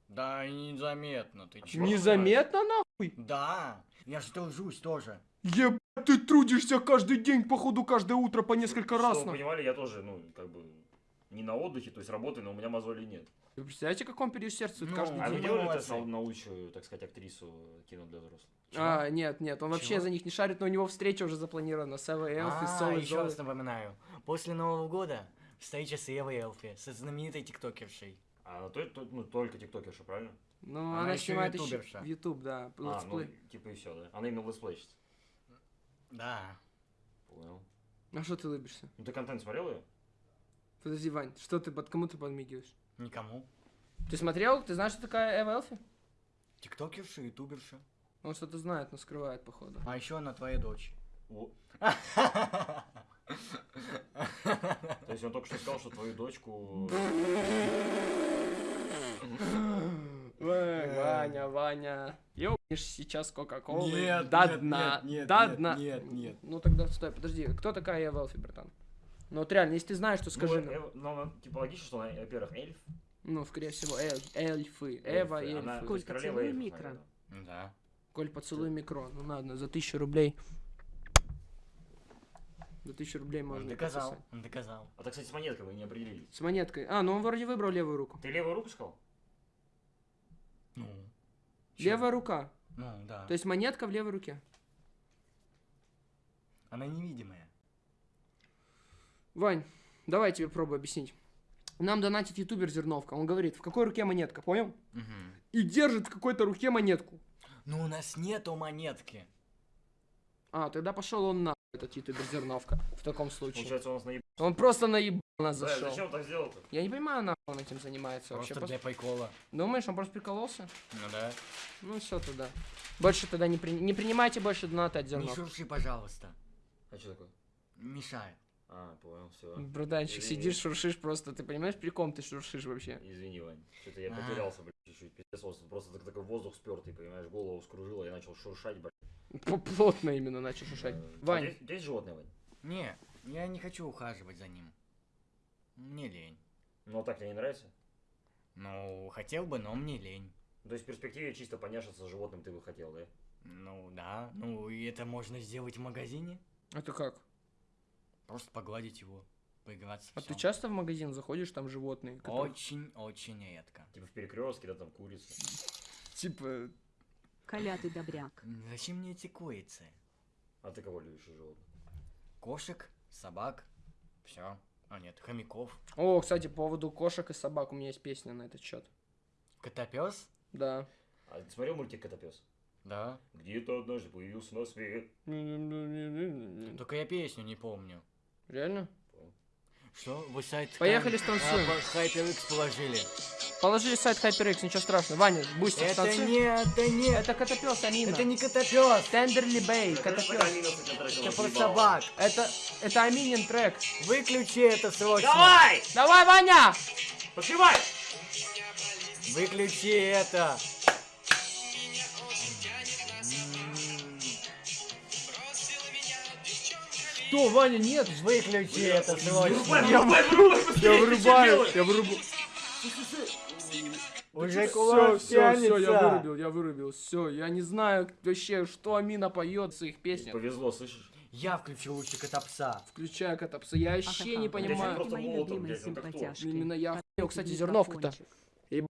Да, и незаметно, ты чё? Незаметно нахуй? Да, я же тружусь тоже. Ебать, ты трудишься каждый день, походу, каждое утро по несколько Чтобы раз. вы нахуй. понимали, я тоже, ну, как бы, не на отдыхе, то есть работаю, но у меня мозолей нет. Вы представляете, как он переусердствует Ну, каждый А вы день? делали молодцы. на, на лучшую, так сказать, актрису кино для взрослых? А, нет, нет, он вообще Чего? за них не шарит, но у него встреча уже запланирована с Эвой Элфи, с А, Солой еще Золой. раз напоминаю. После Нового года встреча с Евой Элфи, со знаменитой тиктокершей. А, то, то- ну, только тиктокерша, правильно? Ну, Она она, еще снимает еще ютуберша. в YouTube, да, А, ну, типа и все, да? Она именно летсплейщица. Да. Понял. А что ты улыбишься? Ну, ты контент смотрел ее? Подожди, Вань, что ты, под кому ты подмигиваешь? Никому. Ты смотрел? Ты знаешь, что такая Эва Элфи? Тиктокерша, ютуберша. Он что-то знает, но скрывает, походу. А еще она твоя дочь. То есть он только что сказал, что твою дочку... Ой, Ваня, Ваня. Ёбнешь сейчас Кока-Колы Нет, до нет, дна. нет, нет, до нет, дна. нет, нет. Ну тогда стой, подожди. Кто такая Эва Элфи, братан? Ну вот реально, если ты знаешь, то скажи Ну, нам. э, ну, она, типа, логично, что она, во-первых, эльф. Ну, скорее всего, эль- эльфы. Эва, эльф, Она эльфы. то есть Сколько королева целуй эльфов, микро? наверное. Да. Коль, поцелуй микро. Ну ладно, за тысячу рублей. За тысячу рублей Он можно и доказал. пососать. Он доказал. А так, кстати, с монеткой вы не определились. С монеткой. А, ну он вроде выбрал левую руку. Ты левую руку сказал? Ну. чё? Левая рука. Ну, да. То есть монетка в левой руке. Она невидимая. Вань, давай я тебе пробую объяснить. Нам донатит ютубер Зерновка. Он говорит, в какой руке монетка, понял? Мгм. И держит в какой-то руке монетку. Ну, у нас нету монетки. А, тогда пошел он на этот ютубер Зерновка. В таком случае. Получается, он наебал. Он просто наебал нас Да, зашел. зачем так сделал-то? Я не понимаю, нахуй он этим занимается вообще. Просто Пос- для прикола. Думаешь, он просто прикололся? Ну да. Ну все тогда. Больше тогда не, при- не принимайте больше донаты от Не Зерновка. шурши, пожалуйста. А что такое? Мешает. А, понял, все. Братанчик, Извини. сидишь, шуршишь просто. Ты понимаешь, при ком ты шуршишь вообще? Извини, Вань. Что-то я А. потерялся, блядь, чуть-чуть. Пиздец, вот просто так- такой воздух спертый, понимаешь, голову скружило, я начал шуршать, блядь. Плотно именно начал шуршать. Э, а Вань, тебя есть животное, Вань? Не, я не хочу ухаживать за ним. Мне лень. Ну, а так тебе не нравится? Ну, хотел бы, но мне лень. То есть в перспективе чисто поняшиться с животным ты бы хотел, да? Ну, да. Ну, и это можно сделать в магазине. это как? Просто погладить его, поиграться. А всё. ты часто в магазин заходишь, там животные? которые- Очень-очень редко. Типа в перекрестке, да, там курица. Типа, Коля, ты добряк. Зачем мне эти курицы? А ты кого любишь из животных? Кошек, собак, Все. А нет, хомяков. О, кстати, по поводу кошек и собак у меня есть песня на этот счет. Котопес? Да. А ты смотрел мультик Котопес? Да. Где-то однажды появился на свет. Только я песню не помню. Реально? Что? Вы сайт... Поехали, станцуем. а, HyperX положили. Положили сайт HyperX, ничего страшного. Ваня, бустер, Это станцуй. не, это не... Это котопес, Амина. Это не котопес. Тендерли Бэй, котопес. Это про собак. Это, это Аминин трек. Выключи это срочно. Давай! Давай, Ваня! Подпевай! Выключи это. Что, Ваня, нет? Выключи это срочно. Я вырубаю, я вырубаю. Уже Все, кулак все, все, я вырубил, я вырубил. Все, я не знаю вообще, что Амина поет в своих песнях. Повезло, слышишь? Я включил лучше котопса. Включая котопса. Я вообще не понимаю. Именно я охуел, кстати, зерновка-то.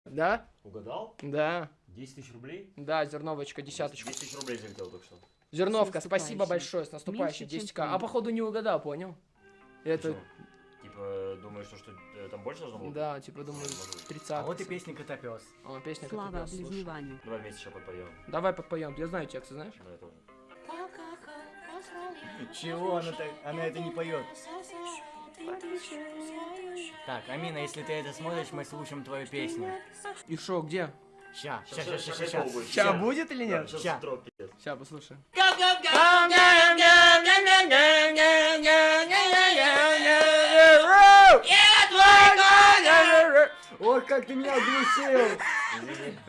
Да? Угадал? Да. 10 тысяч рублей? Да, зерновочка, десяточку. 10 тысяч рублей залетел только что. Зерновка, спасибо большое, с наступающим Меньше, чем 10к. А походу не угадал, понял? Это? Типа, думаешь, что, что э, там больше должно было? быть? да, типа, думаю, Может быть. 30 А вот и песня котопес. О, песня Слава слушай. Давай вместе сейчас подпоем. Давай подпоем, я знаю текст, знаешь? Да, я тоже. Чего она так? Она это не поет. Так, Амина, если ты это смотришь, мы слушаем твою песню. И шо, где? Ща, ща, ща, ща, ща, ща. будет. Ща будет или нет? Ща. Ща, послушаем. Ой, как ты меня оглушил!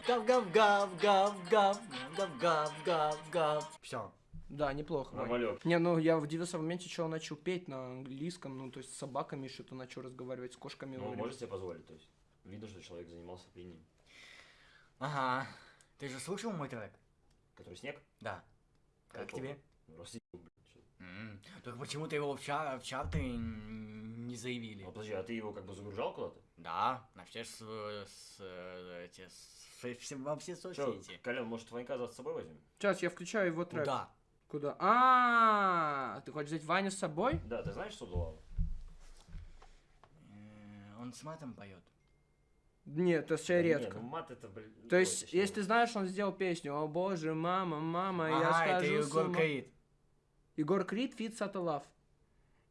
Гав, гав, гав, гав, гав, гав, гав, гав, гав. Все. Да, неплохо. Нормалек. Не, ну я удивился в моменте, что он начал петь на английском, ну то есть с собаками что-то начал разговаривать, с кошками. Ну, можешь себе позволить, то есть. Видно, что человек занимался пением. Ага. Ты же слушал мой трек? Который снег? Да. Как Какого? тебе? Россию, блин. чё. М, Только почему-то его в, ча- в чарты не заявили. А подожди, а ты его как бы загружал куда-то? Да, на все с, с, эти, с- во все Че, соцсети. Колян, может, Ванька за собой возьмем? Сейчас я включаю его трек. Куда? Куда? А, ты хочешь взять Ваню с собой? Да, ты знаешь, что Дулава? Э, Он с матом поет. Нет, это вообще Да не, редко. ну мат это, блин... То есть, точнее, если ты знаешь, он сделал песню «О боже, мама, мама, я Ага, это скажу с Егор ума». Крид. Егор Крид, фит Сата Лав.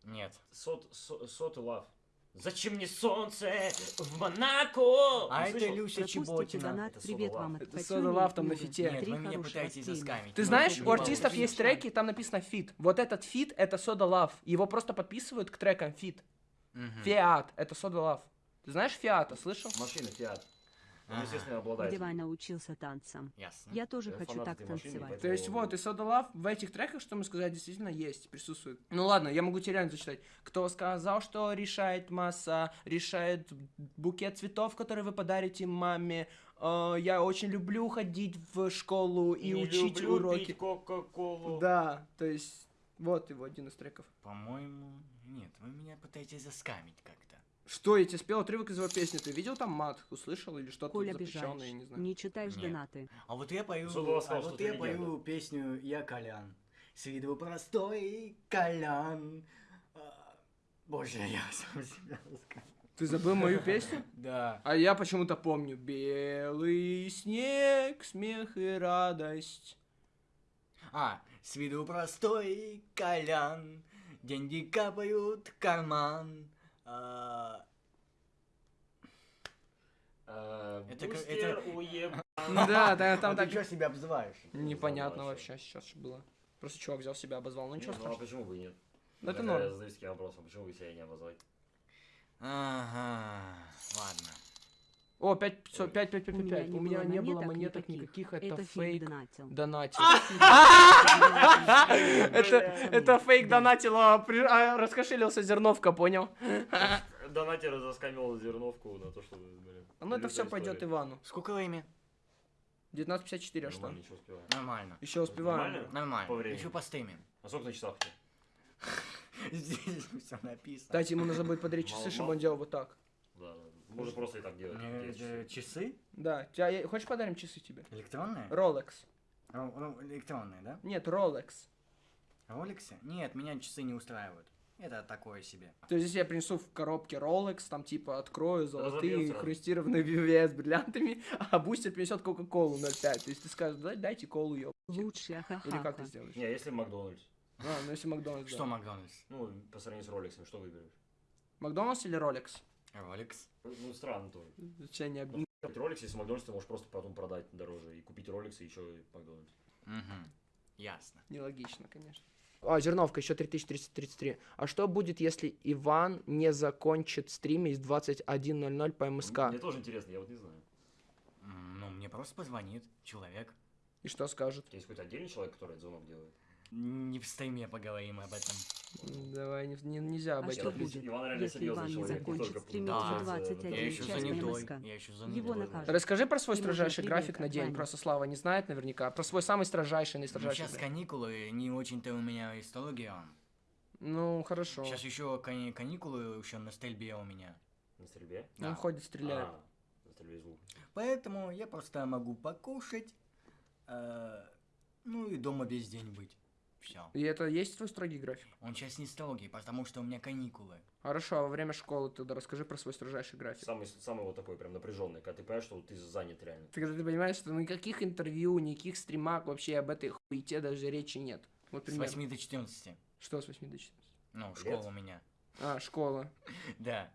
Нет. Сот, со, сот лав. Зачем мне солнце в Монако? А Не это? Люся Чеботина. Это Привет вам Это Love и там на фите. Нет, вы меня пытаетесь заскамить. Ты знаешь, это у не артистов есть треки, там написано фит. Вот этот фит это Soda Love. Его просто подписывают к трекам фит. Фиат, это Soda Love. Ты знаешь Фиата, слышал? Машина, Фиат. Он, естественно, обладает. Где Ваня учился танцам. Ясно. Я тоже Я хочу фанат так этой машины, танцевать. поэтому- То есть вот, и Soda Love в этих треках, что мы сказали, действительно есть, присутствует. Ну ладно, я могу тебе реально зачитать. Кто сказал, что решает масса, решает букет цветов, который вы подарите маме. Э, я очень люблю ходить в школу и Не учить люблю уроки. пить Кока-Колу. Да, то есть вот его один из треков. По-моему, нет, вы меня пытаетесь заскамить как-то. Что, я тебе спел отрывок из его песни, ты видел там мат, услышал или что-то запрещенное, я не знаю. Не читаешь Нет. донаты. А вот я пою, Зубова а сказал, вот что я ты пою легенда. песню «Я Колян». С виду простой Колян. А, Боже, я сам себя заскамил. Ты забыл мою песню? Да. А я почему-то помню. Белый снег, смех и радость. А, с виду простой Колян. Деньги капают в карман. А, А, Это как- это- уеб... Да, да, там а так ты что себя обзываешь? непонятно вообще. сейчас было. Просто чувак взял себя, обозвал, ну ничего Ну а страшного. почему бы и нет? Ну, это норм. Я задаюсь таким вопросом, почему бы себя не обозвать? Ага, ладно. О, 5, 5, 5, 5, 5, У меня 5. не У меня было не было монеток никаких. это Это фейк донатил. донатил. А! Это, это фейк донатил, а а раскошелился зерновка, понял? Донатер заскамил зерновку на то, чтобы... блин, Ну это все пойдет. Ивану. Сколько времени? 19.54, а что? Успеваю. Нормально. Еще успеваем. Нормально? По Нормально. времени. Еще постримим. А сколько на часах у тебя? Здесь все написано. Кстати, ему нужно будет подарить часы, чтобы он делал вот так. Да, да. Можно просто и так делать. Есть э, часы. Часы? Да, тебя, я- хочешь подарим часы тебе? Электронные? Rolex. Ро- ро- Электронные, да? Нет, Rolex. Роликсы? Нет, меня часы не устраивают. это такое себе. То есть, если я принесу в коробке Rolex, там типа открою золотые хрустированные VVS с бриллиантами, а бустер принесет Кока-Колу 0,5. То есть ты скажешь, «Дай- дайте колу, ёб. Лучшая Или как ты сделаешь? Не, если Макдональдс. А, ну если Макдональдс, Что да. Макдональдс? Ну, по сравнению с Роликсом, что выберешь? Макдональдс или Rolex? Ролекс? Ну, странно тоже. Зачем не объ- Купить Rolex, если Макдональдс, ты можешь просто потом продать дороже и купить Rolex и еще и Макдональдс. Угу. Ясно. Нелогично, конечно. А, Зерновка, еще 3333. А что будет, если Иван не закончит стримить в 21.00 по МСК? Мне тоже интересно, я вот не знаю. Ну, мне просто позвонит человек. И что скажет? У тебя есть какой-то отдельный человек, который этот звонок делает? Не в стриме поговорим об этом. Давай, не, не- нельзя об А этом. что будет, если Иван не закончит стримить Да. в Я 21 Я еще час занятой. МСК? Я еще Его занятой. накажут. Расскажи про свой строжайший график на день. от Просто Слава не знает наверняка. Про свой самый строжайший, Ну, наистрожайший. сейчас график. каникулы, не очень-то у меня история. Ну, хорошо. Сейчас еще кани- каникулы еще на стрельбе у меня. На стрельбе? Он ходит, стреляет. А, на стрельбе из лука. Поэтому я просто могу покушать, э, ну и дома весь день быть. Все. И это есть твой строгий график? Он сейчас не строгий, потому что у меня каникулы. Хорошо, а во время школы тогда расскажи про свой строжайший график. Самый, самый вот такой прям напряженный, когда ты понимаешь, что ты занят реально. Ты, когда ты понимаешь, что никаких интервью, никаких стримах вообще об этой хуете даже речи нет. Вот С примерно. 8 до 14. Что с 8 до 14? Ну, школа у меня. А, школа. Да.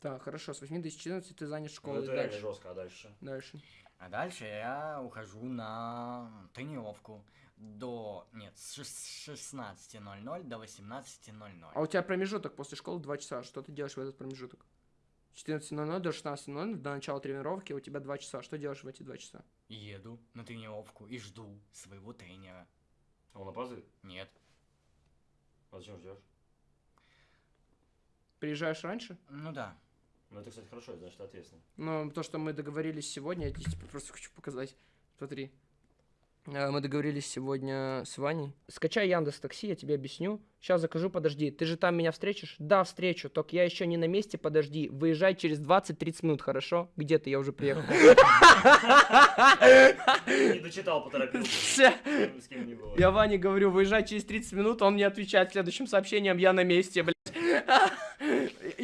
Так, хорошо, с 8 до 14 ты занят Ну, школой. это реально Дальше. жестко, а дальше? Дальше. А дальше я ухожу на тренировку до... Нет, с шест- 16.00 до 18.00. А у тебя промежуток после школы 2 часа. Что ты делаешь в этот промежуток? С 14.00 до 16.00 до начала тренировки у тебя 2 часа. Что делаешь в эти 2 часа? Еду на тренировку и жду своего тренера. А он опаздывает? Нет. А зачем ждешь? Приезжаешь раньше? Ну да. Ну, это, кстати, хорошо, значит, ты ответственный. Ну, то, что мы договорились сегодня, я тебе теперь просто хочу показать. Смотри. Э, Мы договорились сегодня с Ваней. Скачай Яндекс Такси, я тебе объясню. Сейчас закажу, подожди. Ты же там меня встретишь? Да, встречу. Только я еще не на месте, подожди. Выезжай через 20-30 минут, хорошо? Где ты? Я уже приехал. Не дочитал, поторопился. С кем не было. Я Ване говорю, выезжай через 30 минут, он мне отвечает следующим сообщением, я на месте, блядь.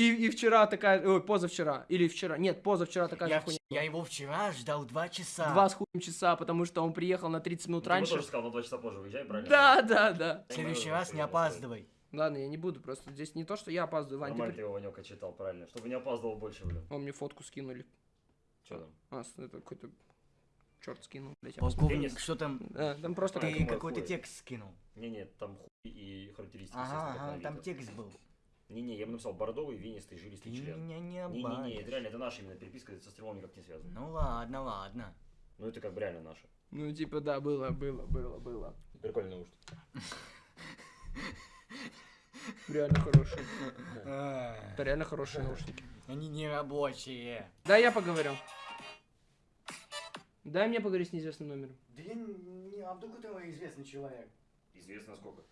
И, и вчера такая, ой, позавчера, или вчера, нет, позавчера такая Я, же хуйня. я его вчера ждал два часа. Два с хуем часа, потому что он приехал на 30 минут Ну, ты раньше. тоже сказал, на два часа позже выезжай, правильно? Да, да, да. В следующий раз не опаздывай. Ладно, я не буду, просто здесь не то, что я опаздываю, Вань, Нормально ты... ты его, Ванёка, читал, правильно. Чтобы не опаздывал больше, блин. О, мне фотку скинули. Что там? А, это какой-то черт скинул, блядь. Полковник, что там? Да, там просто А, Ты какой-то текст скинул. Не-не, там хуй и характеристики. Ага, ага, там текст был. Не-не, я бы написал бордовый, венистый, Ты жилистый член. меня не Не-не-не, это обманешь. реально, это наша именно переписка, это со стрелом никак не связано. Ну ладно, ладно. Ну, это как бы реально наша. Ну, типа, да, было, было, было, было. Прикольный наушник. Реально хорошие. Это реально хорошие наушники. Они не рабочие. Да, я поговорю. Дай мне поговорить с неизвестным номером. Да я не... А вдруг это известный человек? Известно сколько.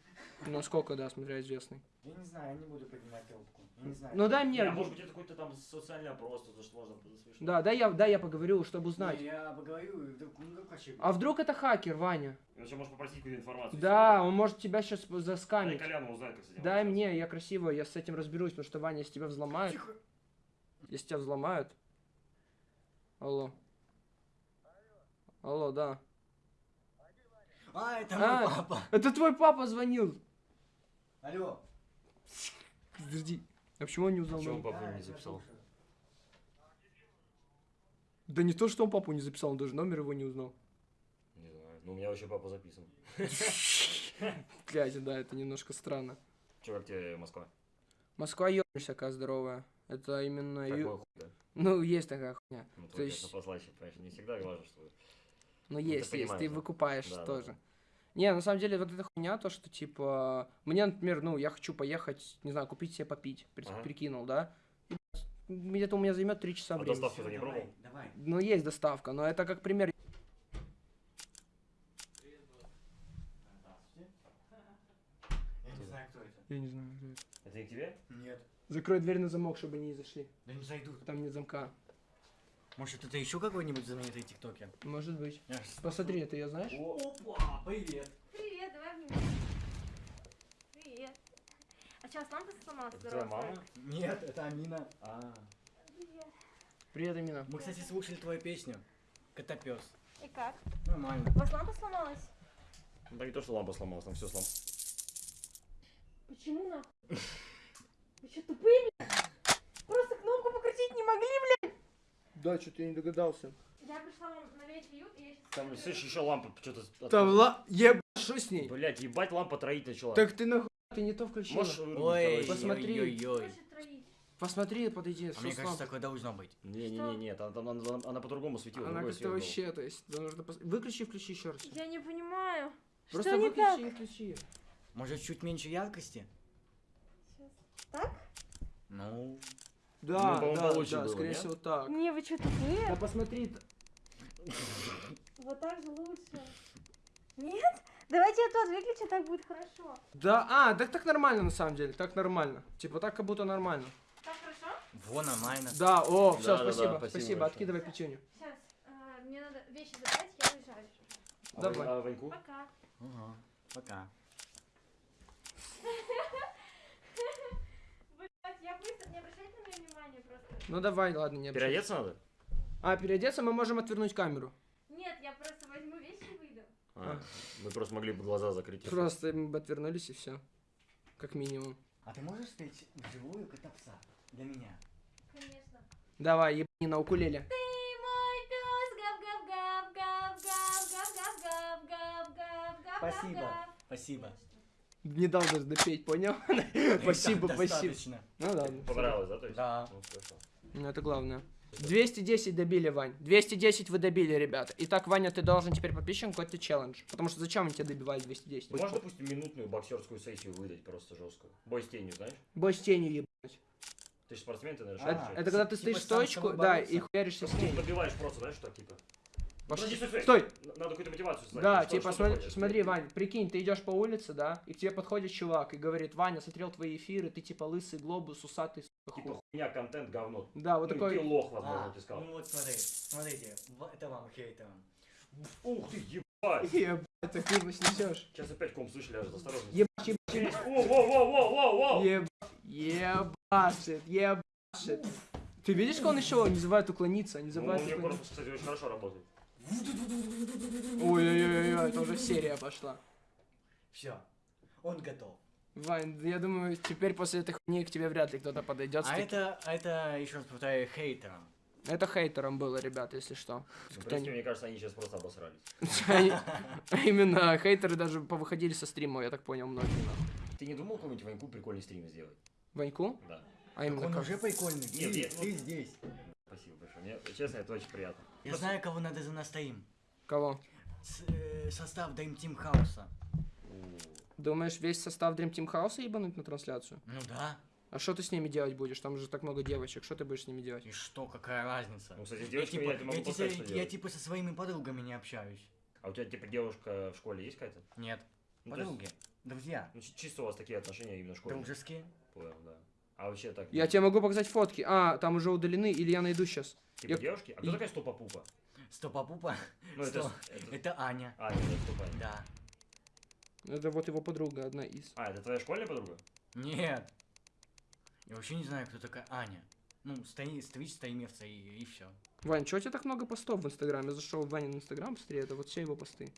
Ну, сколько, да, смотря известный. Я не знаю, я не буду поднимать трубку. Я не знаю. Ну, дай Не, мне... а может быть это какой-то там социальный опрос, то, что можно слышать. Да, дай я, дай я поговорю, чтобы узнать. Не, я поговорю, и вдруг, ну вообще? А вдруг это хакер, Ваня? Иначе можешь попросить какую-то информацию. Да, он может тебя сейчас Дай заскамить. Коляну узнать, как с этим Дай мне, я красиво, я с этим разберусь, потому что Ваня, если тебя взломают... Тихо. Если тебя взломают... Алло. Алло, да. А, это А. мой папа. Это твой папа звонил. Алло. Подожди. А почему он не узнал Почему он номер? папу не записал? Да не то, что он папу не записал, он даже номер его не узнал. Не знаю. Ну, у меня вообще папа записан. Блядь, да, это немножко странно. Че, как тебе Москва? Москва ебнешься, какая здоровая. Это именно... Как ю- хуй, да? Ну, есть такая хуйня. Ну, То есть- конечно, послаще, понимаешь, не всегда важно, что... Ну, ты есть, есть, ты выкупаешь Да, тоже. да. Не, на самом деле, вот эта хуйня, то, что, типа, мне, например, ну, я хочу поехать, не знаю, купить себе попить, при- Ага. прикинул, да? И, где-то у меня займет 3 часа А времени. доставку ты не Давай, пробовал? Давай. Ну, есть доставка, но это как пример. Я не знаю, кто это. Я не знаю, кто это. Это не к тебе? Нет. Закрой дверь на замок, чтобы они не зашли. Да не зайдут. Там нет замка. Может, это еще какой-нибудь знаменитый тиктокер? Может быть. Я Посмотри, это я знаешь? Опа, привет. Привет, давай обнимем. Привет. А сейчас лампа сломалась. Это твоя мама? Нет, это Амина. А, Привет, Амина. Мы, кстати, слушали твою песню. Котопес. И как? Нормально. У вас лампа сломалась? ну так не то, что лампа сломалась, там все сломалось. Почему нахуй? Вы что, тупые, блядь? Просто кнопку покрутить не могли, блядь? Да, что-то я не догадался. Я пришла вам навеять уют, и я сейчас... Там, слышишь, еще лампа что-то... Там ла... Еб... Что с ней? Блять, ебать, лампа троить начала. Так ты нахуй, ты не то включила. Можешь вырубить, Ой, посмотри. ой-ой-ой. Хочет троить. Посмотри, подойди. А мне кажется, такое должно быть. Не-не-не, нет, она, там- она, она по-другому светила, Она как-то вообще, то есть, нужно пос- выключи и включи еще раз. Я не понимаю. Просто что не выключи так? и включи. Может, чуть меньше яркости? Так? Ну, Да, по-моему, да, да, было, скорее нет? всего так. Не, вы что, тупые? Да посмотри, Вот так же лучше. Нет? Давайте я тот выключу, так будет хорошо. да, а, так так нормально на самом деле, так нормально. Типа так как будто нормально. Так хорошо? во, нормально. Да, о, все, Да, да, да, спасибо, спасибо спасибо, откидывай печенье. Сейчас, э, мне надо вещи забрать, я уезжаю. А Давай. А Ваньку? Пока. Ага, пока. Блядь, я быстро, не обращайте на меня внимания просто. Ну давай, ладно, не обижайся. Переодеться надо? А, переодеться мы можем отвернуть камеру. Нет, я просто возьму вещи и выйду. А, мы просто могли бы глаза закрыть. Просто мы бы отвернулись и все. Как минимум. А ты можешь спеть вживую котопса для меня? Конечно. Давай, ебани на укулеле. Ты мой пес, гав гав гав гав гав гав гав гав гав гав Спасибо. гав. Спасибо. Не дал даже допеть, понял? Спасибо, спасибо. Ну ладно. Понравилось, да? То есть? Да. Ну, хорошо. Ну это главное. 210 добили, Вань. 210 вы добили, ребята. Итак, Ваня, ты должен теперь подписчикам какой-то челлендж. Потому что зачем они тебя добивали 210? Ты можешь, допустим, минутную боксерскую сессию выдать просто жесткую? Бой с тенью, знаешь? Бой с тенью ебать. Ты же спортсмен, ты, наверное, А, Это когда ты типа стоишь стоечку, да, и хуяришься с Ты ней. добиваешь просто, знаешь, что, типа? Пошли. Подожди, стой, Надо какую-то мотивацию создать. Да, Что- типа, что смотри, хочешь? смотри, Вань, прикинь, ты идешь по улице, да, и к тебе подходит чувак и говорит, Ваня, смотрел твои эфиры, ты типа лысый глобус, усатый, Типа, хуй». хуйня, контент, говно. Да, вот Ну, такой... Ты лох, возможно, А, ты сказал. ну вот смотри, смотрите, это вам хейтерам. Ух ты, ебать! Ебать, ты криво снесешь. Сейчас опять ком слышали, аж осторожно. Ебать, ебать, ебать. О, во, во, во, во, во! Еб... Ебашит, ебашит. Ты видишь, как он еще не забывает уклониться, не Ну, забывает у меня уклониться. корпус, кстати, очень хорошо работает. Ой-ой-ой, это уже серия пошла. Все, он готов. Вань, я думаю, теперь после этой хуйни к тебе вряд ли кто-то подойдет. А это, а это, еще раз повторяю, хейтерам. Это хейтером было, ребят, если что. Ну, в Кто мне кажется, они сейчас просто обосрались. Именно, хейтеры даже повыходили со стрима, я так понял, многие. Ты не думал какой-нибудь Ваньку прикольный стрим сделать? Ваньку? Да. А именно он уже прикольный. Нет, ты, нет, ты здесь. Спасибо большое. Мне, честно, это очень приятно. Я знаю, кого надо занастоим. Кого? С- э, состав Dream Team Хауса. Думаешь, весь состав Dream Team House ебануть на трансляцию? Ну да. А что ты с ними делать будешь? Там же так много девочек. Что ты будешь с ними делать? И что, какая разница? Ну, кстати, с Я типа, я я, типа- я делать. типа со своими подругами не общаюсь. А у тебя, типа, девушка в школе есть какая-то? Нет. Ну, то есть, Подруги. Друзья. ну, чи- чисто у вас такие отношения именно школьные? Дружеские. Понял, да. А вообще так? Я тебе могу показать фотки. А, там уже удалены, или я найду сейчас. Типа я- девушки? А кто и- такая стопа-пупа? Стопа-пупа. Ну, это... Что? с- это- Это Аня. А, это стопа. Да. Это вот его подруга, одна из. А, это твоя школьная подруга? Нет. Я вообще не знаю, кто такая Аня. Ну, стоит, стоит стримерца и, и все. Вань, чего у тебя так много постов в Инстаграме? Я зашел в Ванин Инстаграм, смотри, это вот все его посты.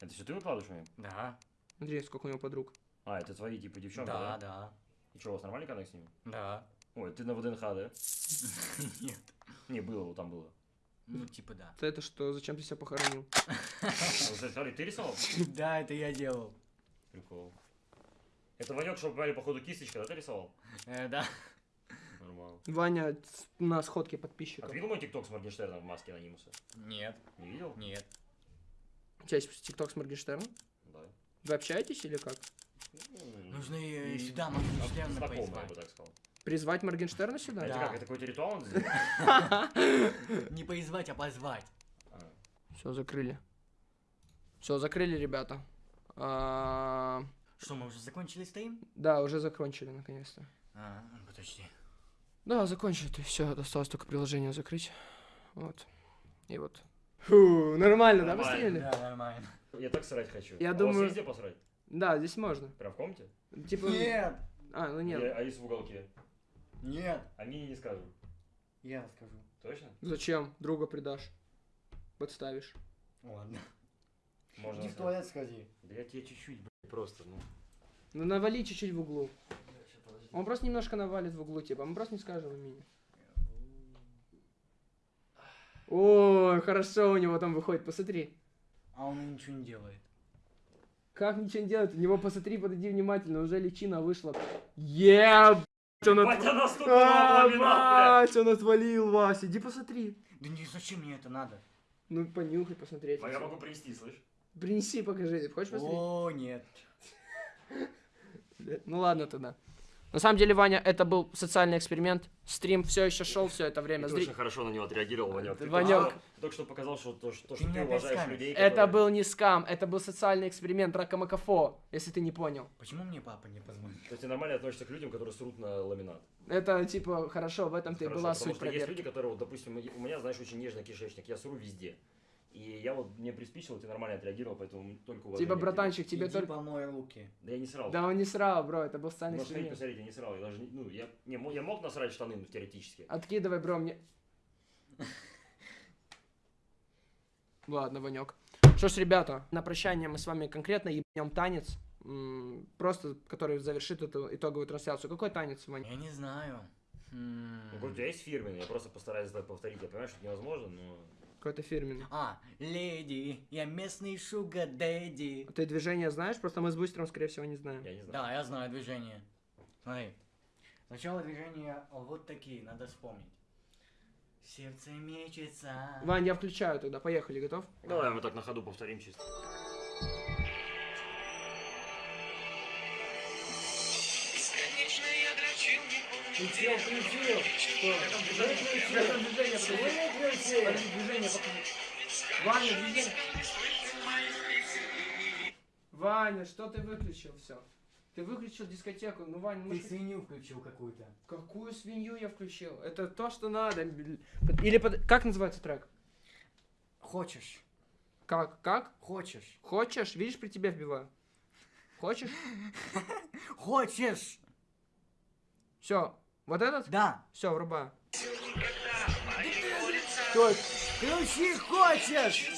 Это все ты выкладываешь мне? Да. Смотри, сколько у него подруг. А, это твои, типа, девчонки, Да, да? да. И что, у вас нормальный коннект с ними? Да. Ой, ты на ВДНХ, да? Нет. Не, было, вот там было. Ну, типа да. Это что, зачем ты себя похоронил? А, смотри, ты рисовал? Да, это я делал. Прикол. Это Ванек, чтобы понимали, походу, кисточка, да, ты рисовал? Э, да. Нормально. Ваня на сходке А подписчиков. ты видел мой тикток с Моргенштерном в маске анонимуса? Нет. Не видел? Нет. У тебя есть тикток с Моргенштерном? Да. Вы общаетесь или как? Ну, Нужно и и- сюда Моргенштерна Знакомый, я позвать. бы так сказал. Призвать Моргенштерна сюда? А это Да. как, это какой-то ритуал? Не позвать, а позвать. Все, закрыли. Все, закрыли, ребята. А, Что, мы уже закончили стрим? Да, уже закончили, наконец-то. А, подожди. Да, закончили. Все, осталось только приложение закрыть. Вот. И вот. Фу, нормально, да, постреляли? Да, нормально. Я так срать хочу. Я А у вас думаю- где посрать? Да, здесь можно. Прям в комнате? Типа... Нет! А, ну нет. А если в уголке? Нет! А мне не скажу. Я скажу. Точно? Зачем? Друга предашь. Подставишь. Ладно. Можно. Иди в туалет сходи. Да я тебе чуть-чуть, блядь, просто, ну. Ну навали чуть-чуть в углу. Он просто немножко навалит в углу, типа, мы просто не скажем имени. Ой, хорошо у него там выходит, посмотри. А он ничего не делает. Как ничего не делает? У него посмотри, подойди внимательно, уже личина вышла. Ебать, он от- А, Вась, он отвалил, Вась, иди посмотри. Да не зачем мне это надо? Ну, понюхай, посмотреть. А я могу принести, слышь? Принеси, покажи. Хочешь посмотреть? О, нет. Ну ладно тогда. На самом деле, Ваня, это был социальный эксперимент. Стрим все еще шел все это И время. ты Зри- очень хорошо на него отреагировал, Ванек. Ты Ванёк. только что- только что показал, что то, что, Ты что ты уважаешь скамишь. людей, Это которые- был не скам, это был социальный эксперимент Ракамакафо, если ты не понял. Почему мне папа не позвонил? То есть ты нормально относишься к людям, которые срут на ламинат. Это типа хорошо, в этом-то и Хорошо, была потому суть что есть проверки. люди, которые, вот, допустим, у меня, знаешь, очень нежный кишечник, я сру везде. И я вот, мне приспичило, ты нормально отреагировал, поэтому только уважение Типа, братанчик, тебе Иди только... помой руки. Да я не срал. Да он не срал, бро, это был социальный Можешь сходить эксперимент. посмотреть, я не срал. Я даже не, ну, я, не, я мог насрать штаны, ну, теоретически. Откидывай, бро, мне... Ладно, Ванек. Что ж, ребята, на прощание мы с вами конкретно ебнем танец, просто который завершит эту итоговую трансляцию. Какой танец, Ваня? Я не знаю. М. Ну, у тебя есть фирменный, я просто постараюсь это повторить. Я понимаю, что это невозможно, но... Какой-то фирменный. А, леди, я местный шуга дэдди. Ты движение знаешь? Просто мы с Бустером, скорее всего, не знаем. Я не знаю. Да, я знаю движение. Смотри. Сначала движения вот такие, надо вспомнить. Сердце мечется. Вань, я включаю тогда. Поехали, готов? Давай мы так на ходу повторим чисто. Ты че включил? Что? Движение движение. Ваня, движение. Ваня, что ты выключил все? Ты выключил дискотеку. Ну, Ваня, Ты что- свинью включил какую-то. Какую свинью я включил? Это то, что надо. Или под... как называется трек? Хочешь? Как? Как? Хочешь? Хочешь? Видишь, при тебе вбиваю. Хочешь? Хочешь? Все. Вот этот? Да. Все, врубаю. Стой. Включи хочешь!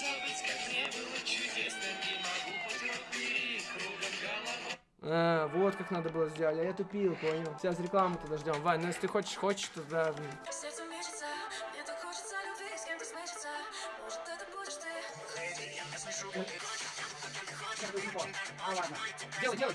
А, вот как надо было сделать. А я тупил, понял. Сейчас рекламу ждем. Вань, ну если ты хочешь, хочешь, то да. А, ладно. Делай, делай.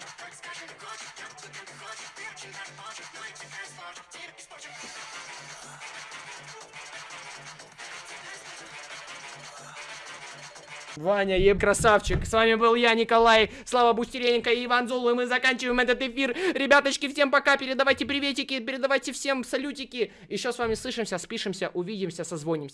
Ваня, еб красавчик. С вами был я, Николай, Слава Бустеренко и Иван Зул. И мы заканчиваем этот эфир. Ребяточки, всем пока. Передавайте приветики, передавайте всем салютики. Еще с вами слышимся, спишемся, увидимся, созвонимся.